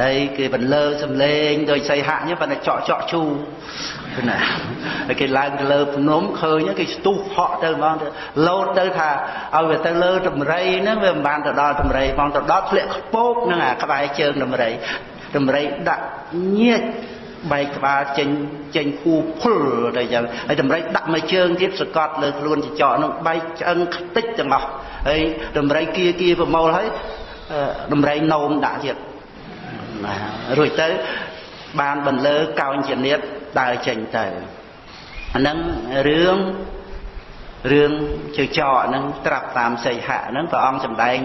ហើយគេបន្លឺសំលេងដូចសីហៈអញ្ចឹងប៉ុន្តែចော့ចော့ជូណាហើយគេឡើងទៅលើភ្នំឃើញគេស្ទុះហក់ទៅហ្មងទៅលោតទៅថាឲ្យវាទៅលើតម្រៃហ្នឹងវាមិនបានទៅដល់តម្រៃផងទៅដល់ធ្លាក់ខ្ពកហ្នឹងអាក្បែរជើងតម្រៃតម្រៃដាក់ញៀច បែកក្បាលចេញចេញគូភុលទៅចឹងហើយតម្រៃដាក់មួយជើងទៀតសកត់លើខ្លួនចចកនឹងបែកឆ្អឹងខ្ទេចទាំងអស់ហើយតម្រៃគៀគៀប្រមូលហើយតម្រៃនោមដាក់ទៀតណារួចទៅបានបន្លឺកោញចនិតដើរចេញទៅអាហ្នឹងរឿងរឿងជើចកហ្នឹងត្រាប់តាមសីហៈហ្នឹងព្រះអង្គសម្ដែង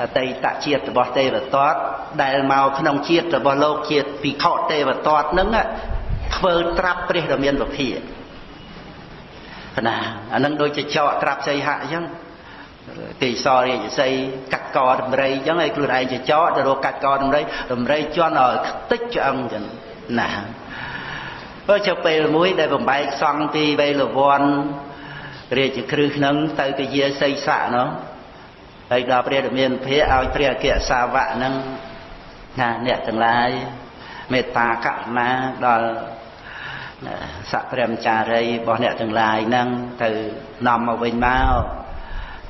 អតីតជាតិរបស់ទេវទត្តដែលមកក្នុងជាតិរបស់លោកជាតិភិក្ខុទេវទត្តនឹងធ្វើត្រាប់ព្រះដ៏មានពភាណាអានឹងដូចជាចកត្រាប់សីហៈអញ្ចឹងទេសរាជសីកាត់កតម្រៃអញ្ចឹងឲ្យខ្លួនឯងជាចកទៅរកកាត់កតម្រៃតម្រៃជន់ឲ្យខ្ទេចឆ្អឹងអញ្ចឹងណាបើចុះពេលមួយដែលបំបែកសង់ពីវេលវ័នរាជគ្រឹះនឹងទៅពជាសីស័កនោះ ហើយដល់ព្រះរាមាភិឲ្យព្រះអគ្គសាវកនឹងណាអ្នកទាំងឡាយមេត្តាករុណាដល់សព្រាមចារីរបស់អ្នកទាំងឡាយហ្នឹងទៅនាំមកវិញមក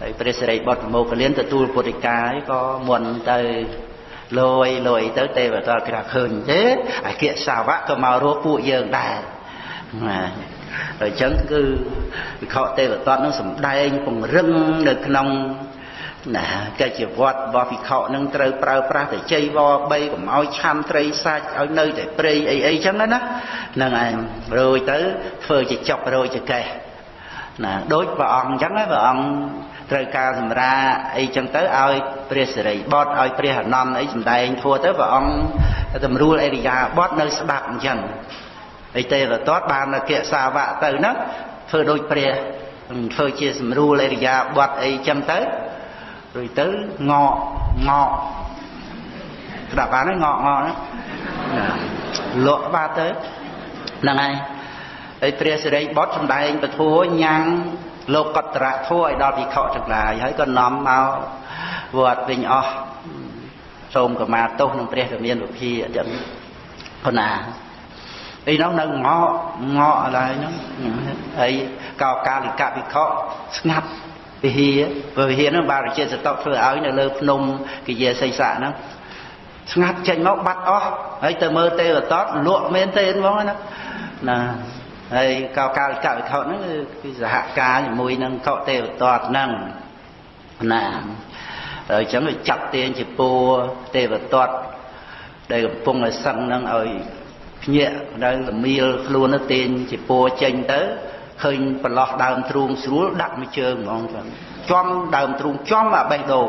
ហើយព្រះសិរីបុត្រមោគលានទទួលពុទ្ធិកាយក៏មុនទៅលយលយទៅទេវតាគេថាឃើញទេអាគិសាវៈក៏មករកពួកយើងដែរណាអញ្ចឹងគឺវិខទេវតតនឹងសំដែងពង្រឹងនៅក្នុង ណាកិច្ចវត្តរបស់ភិក្ខុនឹងត្រូវប្រើប្រាស់តែជ័យវ3កុំឲ្យឆាន់ត្រីសាច់ឲ្យនៅតែព្រៃអីអីចឹងណាហ្នឹងឯងរួចទៅធ្វើជាចុករយចកេះណាដូចព្រះអង្គអញ្ចឹងព្រះអង្គត្រូវការសម្រាអីចឹងទៅឲ្យព្រះសិរីបុត្រឲ្យព្រះអនន្តអីសម្ដែងធัวទៅព្រះអង្គតម្រួលអរិយាបថនៅស្ដាប់អញ្ចឹងហើយទេវទត្តបានអគ្គសាវកទៅហ្នឹងធ្វើដូចព្រះធ្វើជាសម្រួលអរិយាបថអីចឹងទៅ រួចទៅងកងកស្ដាប់បានហើយងកងកណាលក់បាត់ទៅហ្នឹងហើយហើយព្រះសិរីបុត្រសម្ដែងពធញ៉ាំងលោកកតរៈធัวឲ្យដល់ភិក្ខុទាំងឡាយហើយក៏នាំមកវត្តវិញអស់សូមកម្មាទោសនឹងព្រះរាមាវិភាអញ្ចឹងប៉ុណ្ណាអីនោះនៅងកងកអីហ្នឹងហើយកោកាលិកវិខស្ងាត់ វិហារព្រោះវិហារហ្នឹងបារជាសតកធ្វើឲ្យនៅលើភ្នំគិយាសីស័កហ្នឹងស្ងាត់ចេញមកបាត់អស់ហើយទៅមើលទេវតតលក់មែនទេហ្មងណាណាហើយកោកាលិកវិខហ្នឹងគឺសហការជាមួយនឹងកោទេវតតហ្នឹងណាហើយអញ្ចឹងវាចាត់ទាញជាពួរទេវតតដែលកំពុងតែសឹងហ្នឹងឲ្យភ្ញាក់ដល់លមៀលខ្លួនទៅទាញជាពួរចេញទៅ ឃើញប្រឡោះដើមទ្រូងស្រួលដាក់មួយជើងហ្មងចឹងចំដើមទ្រូងចំអាបេះដូង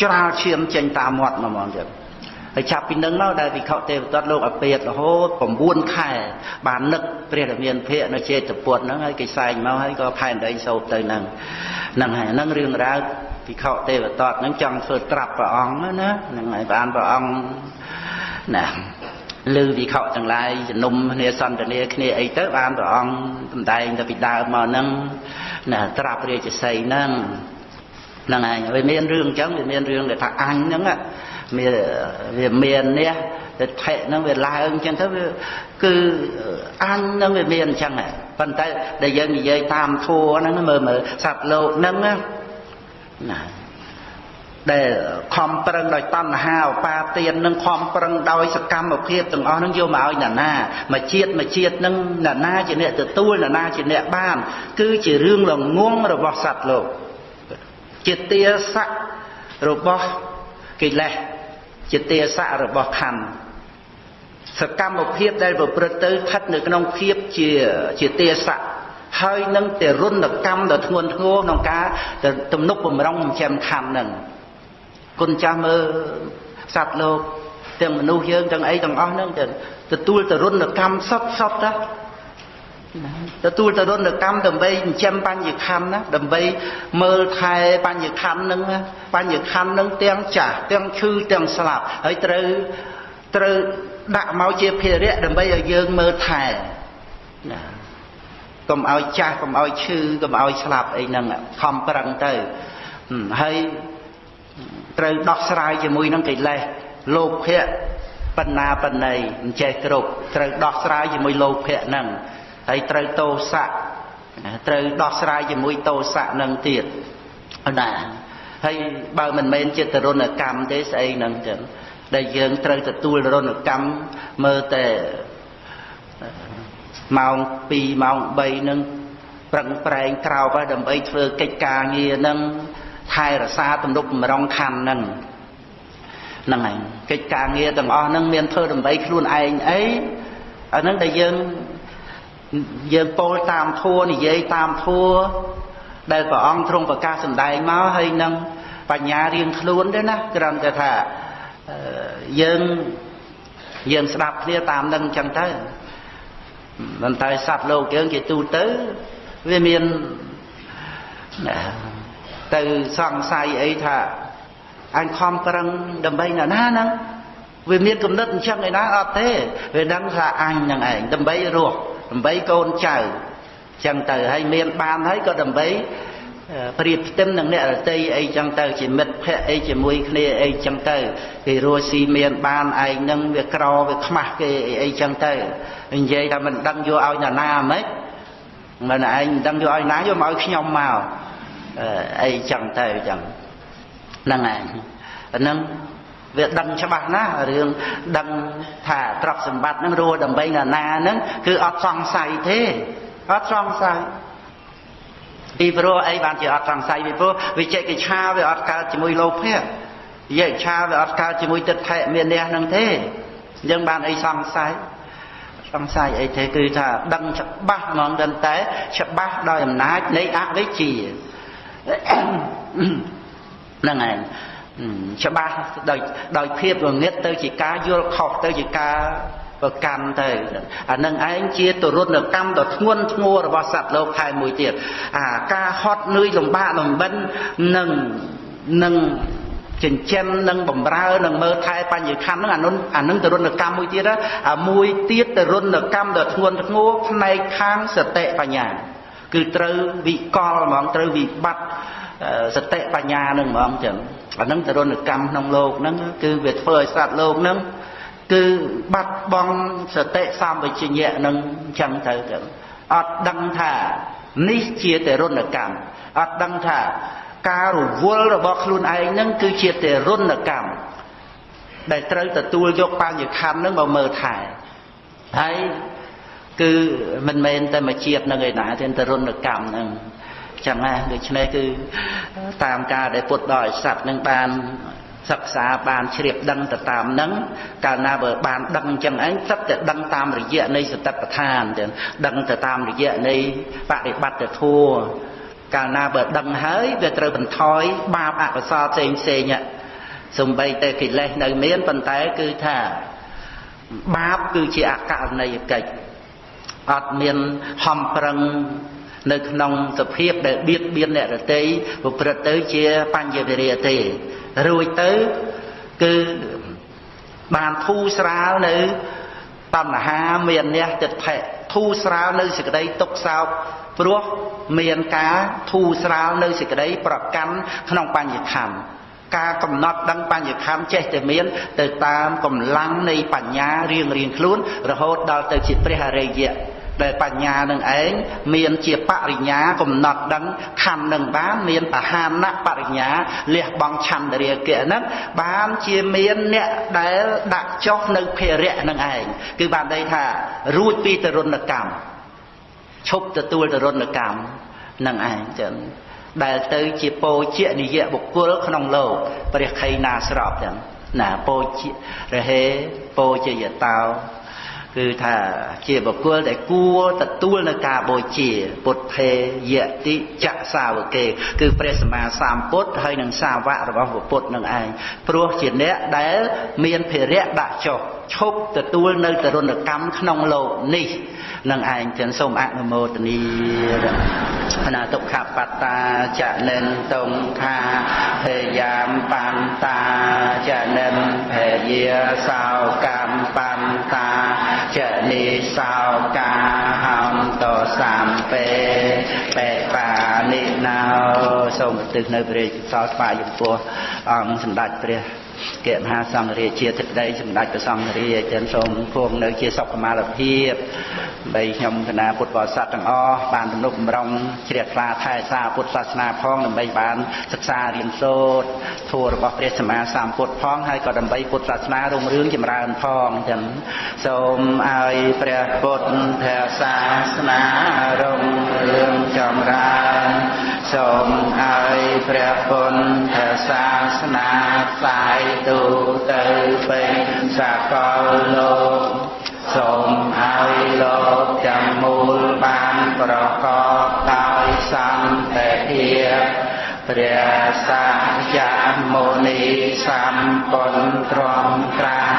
ច្រាលឈាមចេញតាមមាត់ហ្មងចឹងហើយចាប់ពីនឹងមកដែលវិខទេវតតលោកអពេតរហូត9ខែបាននឹកព្រះរាមាភិកនៅចេតពុទ្ធហ្នឹងហើយគេសែងមកហើយក៏ផែនដីសោតទៅហ្នឹងហ្នឹងហើយហ្នឹងរឿងរ៉ាវវិខទេវតតហ្នឹងចង់ធ្វើត្រាប់ព្រះអង្គណាហ្នឹងហើយបានព្រះអង្គណា ឮវិខទាំងឡាយជំនុំគ្នាសន្ទនាគ្នាអីទៅបានព្រះអង្គសម្ដែងទៅពីដើមមកហ្នឹងណាត្រាប់រាជសីហ្នឹងហ្នឹងឯងវាមានរឿងអញ្ចឹងវាមានរឿងដែលថាអញហ្នឹងមានវាមាននេះទៅថេហ្នឹងវាឡើងអញ្ចឹងទៅវាគឺអញហ្នឹងវាមានអញ្ចឹងប៉ុន្តែដែលយើងនិយាយតាមធัวហ្នឹងមើលមើលសត្វលោកហ្នឹងណា ដែលខំប្រឹងដោយតណ្ហាឧបាទាននឹងខំប្រឹងដោយសកម្មភាពទាំងអស់នឹងយកមកឲ្យណានាមកជាតិមកជាតិនឹងណានាជាអ្នកទទួលណានាជាអ្នកបាន គឺជារឿងល្ងងរបស់សត្វលោកជាទាស័ករបស់កិលេសជាទាស័ករបស់ខណ្ឌសកម្មភាពដែលប្រព្រឹត្តទៅស្ថិតនៅក្នុងភាពជាជាទាស័កហើយនឹងទរុណកម្មដ៏ធ្ងន់ធ្ងរក្នុងការទំនុកបំរុងចិញ្ចឹមខណ្ឌនឹង គុណចាស់មើលសត្វលោកទាំងមនុស្សយើងទាំងអីទាំងអស់ហ្នឹងទទួលតរុណកម្មសតសតណាទទួលតរុណកម្មដើម្បីចិញ្ចឹមបញ្ញខណ្ឌណាដើម្បីមើលថែបញ្ញខណ្ឌហ្នឹងបញ្ញខណ្ឌហ្នឹងទាំងចាស់ទាំងឈឺទាំងស្លាប់ហើយត្រូវត្រូវដាក់មកជាភារៈដើម្បីឲ្យយើងមើលថែណាកុំឲ្យចាស់កុំឲ្យឈឺកុំឲ្យស្លាប់អីហ្នឹងខំប្រឹងទៅហើយ ត្រូវដោះស្រាយជាមួយនឹងកិលេសលោភៈបណ្ណាបណ្ណៃមិនចេះគ្រប់ត្រូវដោះស្រាយជាមួយលោភៈហ្នឹងហើយត្រូវតោសៈត្រូវដោះស្រាយជាមួយតោសៈនឹងទៀតណាហើយបើមិនមែនជាទរណកម្មទេស្អីហ្នឹងចឹងដែលយើងត្រូវទទួលរណកម្មមើលតែម៉ោង2ម៉ោង3ហ្នឹងប្រឹងប្រែងក្រោបដើម្បីធ្វើកិច្ចការងារហ្នឹង ថែរក្សាទំនុកបំរុងខណ្ឌហ្នឹងហ្នឹងហើយកិច្ចការងារទាំងអស់ហ្នឹងមានធ្វើដើម្បីខ្លួនឯងអីអាហ្នឹងដែលយើងយើងពោលតាមធัวនិយាយតាមធัวដែលព្រះអង្គទ្រង់ប្រកាសសម្ដែងមកហើយនឹងបញ្ញារៀងខ្លួនទេណាគ្រាន់តែថាយើងយើងស្ដាប់គ្នាតាមនឹងអញ្ចឹងទៅមិនតែសត្វលោកយើងជាទូទៅវាមាន ទៅសង្ស័យអីថាអញខំប្រឹងដើម្បីណាណាហ្នឹងវាមានគំនិតអញ្ចឹងឯណាអត់ទេវាដឹងថាអញនឹងឯងដើម្បីរស់ដើម្បីកូនចៅអញ្ចឹងទៅហើយមានបានហើយក៏ដើម្បីប្រៀបផ្ទឹមនឹងអ្នករតីអីចឹងទៅជាមិត្តភ័ក្តិអីជាមួយគ្នាអីចឹងទៅគេរស់ស៊ីមានបានឯងនឹងវាក្រវាខ្មាស់គេអីចឹងទៅនិយាយថាមិនដឹងយកឲ្យនរណាហ្មងមិនឯងមិនដឹងយកឲ្យណាយកមកឲ្យខ្ញុំមក អីចឹងទៅចឹងហ្នឹងឯងអាហ្នឹងវាដឹងច្បាស់ណាស់រឿងដឹងថាទ្រព្យសម្បត្តិហ្នឹងរស់ដើម្បីនរណាហ្នឹងគឺអត់សង្ស័យទេអត់សង្ស័យពីព្រោះអីបានជាអត់សង្ស័យពីព្រោះវិជិកិច្ឆាវាអត់កើតជាមួយលោភៈវិជិកិច្ឆាវាអត់កើតជាមួយទិដ្ឋិមាននេះនឹងទេយើងបានអីសង្ស័យសង្ស័យអីទេគឺថាដឹងច្បាស់ហ្មងដឹងតែច្បាស់ដោយអំណាចនៃអវិជ្ជា ហ្នឹងឯងច្បាស់ដោយដោយភាពងងឹតទៅជាការយល់ខុសទៅជាការប្រកាន់ទៅអានឹងឯងជាទរុណកម្មដ៏ធ្ងន់ធ្ងររបស់សត្វលោកខែមួយទៀតអាការហត់នឿយលំបាកលំបិននឹងនឹងចិញ្ចឹមនិងបំរើនិងមើលថែបញ្ញខណ្ឌហ្នឹងអានោះអានឹងទរុណកម្មមួយទៀតអាមួយទៀតទរុណកម្មដ៏ធ្ងន់ធ្ងរផ្នែកខាងសតិបញ្ញា គឺត្រូវវិកលហ្មងត្រូវវិបត្តិសតិបញ្ញានឹងហ្មងចឹងអានឹងទរុណកម្មក្នុងលោកហ្នឹងគឺវាធ្វើឲ្យសត្វលោកហ្នឹងគឺបាត់បង់សតិសម្បជញ្ញៈនឹងចឹងទៅចឹងអត់ដឹងថានេះជាទរុណកម្មអត់ដឹងថាការរវល់របស់ខ្លួនឯងហ្នឹងគឺជាទរុណកម្មដែលត្រូវទទួលយកបញ្ញខណ្ឌហ្នឹងមកមើលថែហើយ គឺមិនមែនតែមួយជាតិនឹងឯណាទេទរុណកម្មហ្នឹងចឹងណាដូច្នេះគឺតាមការដែលពុទ្ធបរិស័ទនឹងបានសិក្សាបានជ្រាបដឹងទៅតាមនឹងកាលណាបើបានដឹងអញ្ចឹងឯងសិតតែដឹងតាមរយៈនៃសតិប្បដ្ឋានចឹងដឹងទៅតាមរយៈនៃបរិបត្តិធัวកាលណាបើដឹងហើយវាត្រូវបន្ថយបាបអកុសលផ្សេងផ្សេងសំបីតែកិលេសនៅមានប៉ុន្តែគឺថាបាបគឺជាអករណីយកិច្ច អត់មានហំប្រឹងនៅក្នុងសភាពដែលបៀតបៀនអ្នករតីប្រព្រឹត្តទៅជាបញ្ញវិរិយទេរួចទៅគឺបានធូរស្រាលនៅតណ្ហាមានអ្នកចិត្តភៈធូរស្រាលនៅសេចក្តីទុកសោកព្រោះមានការធូរស្រាលនៅសេចក្តីប្រកាន់ក្នុងបញ្ញខੰការកំណត់ដឹងបញ្ញខੰចេះតែមានទៅតាមកម្លាំងនៃបញ្ញារៀងរៀងខ្លួនរហូតដល់ទៅជាព្រះអរិយៈ ដែលបញ្ញានឹងឯងមានជាបរិញ្ញាកំណត់ដឹងខណ្ឌនឹងបានមានបហានៈបរិញ្ញាលះបង់ឆន្ទរាគៈហ្នឹងបានជាមានអ្នកដែលដាក់ចុះនៅភារៈនឹងឯងគឺបានន័យថារួចពីទរណកម្មឈប់ទទួលទរណកម្មនឹងឯងចឹងដែលទៅជាពោជានិយបុគ្គលក្នុងលោកព្រះខៃណាស្របចឹងណាពោជារហេពោជាយតោ គឺថាជាបុគ្គលដែលគួរទទួលនៅការបូជាពុទ្ធេយតិចសាវកេគឺព្រះសម្មាសម្ពុទ្ធហើយនឹងសាវករបស់ពុទ្ធនឹងឯងព្រោះជាអ្នកដែលមានភារៈដាក់ចុះឈប់ទទួលនៅទរណកម្មក្នុងលោកនេះនឹងឯងចឹងសូមអនុមោទនីអនាទុក្ខបត្តាចនិនតុងខាភេយាមបន្តាចនិនភេយាសោកម្មបន្តា ចនិសោកាហំតសំពេបេបានិណោសូមឧទ្ទិសនៅព្រះសោស្វាយពោះអង្គសម្ដេចព្រះ គមហាសង្ឃរាជាទឹកដីសម្ដេចព្រះសង្ឃរាចិនសូមគង់នៅជាសុខមាលភាពបីខ្ញុំគណៈពុទ្ធបរិស័ទទាំងអស់បានទំនុកបំរុងជ្រះថ្លាថែសារពុទ្ធសាសនាផងដើម្បីបានសិក្សារៀនសូត្រធម៌របស់ព្រះសម្មាសម្ពុទ្ធផងហើយក៏ដើម្បីពុទ្ធសាសនារុងរឿងចម្រើនផងចឹងសូមឲ្យព្រះពុទ្ធសាសនារុងរឿងចម្រើនសូមឲ្យព្រះពុទ្ធសាសនាផ្សាយទូទៅពេញសកលលោកសូមឲ្យលោកទាំងមូលបានប្រកបដោយសន្តិភាពព្រះសាយមុនីសម្ពុនទ្រមក្រាន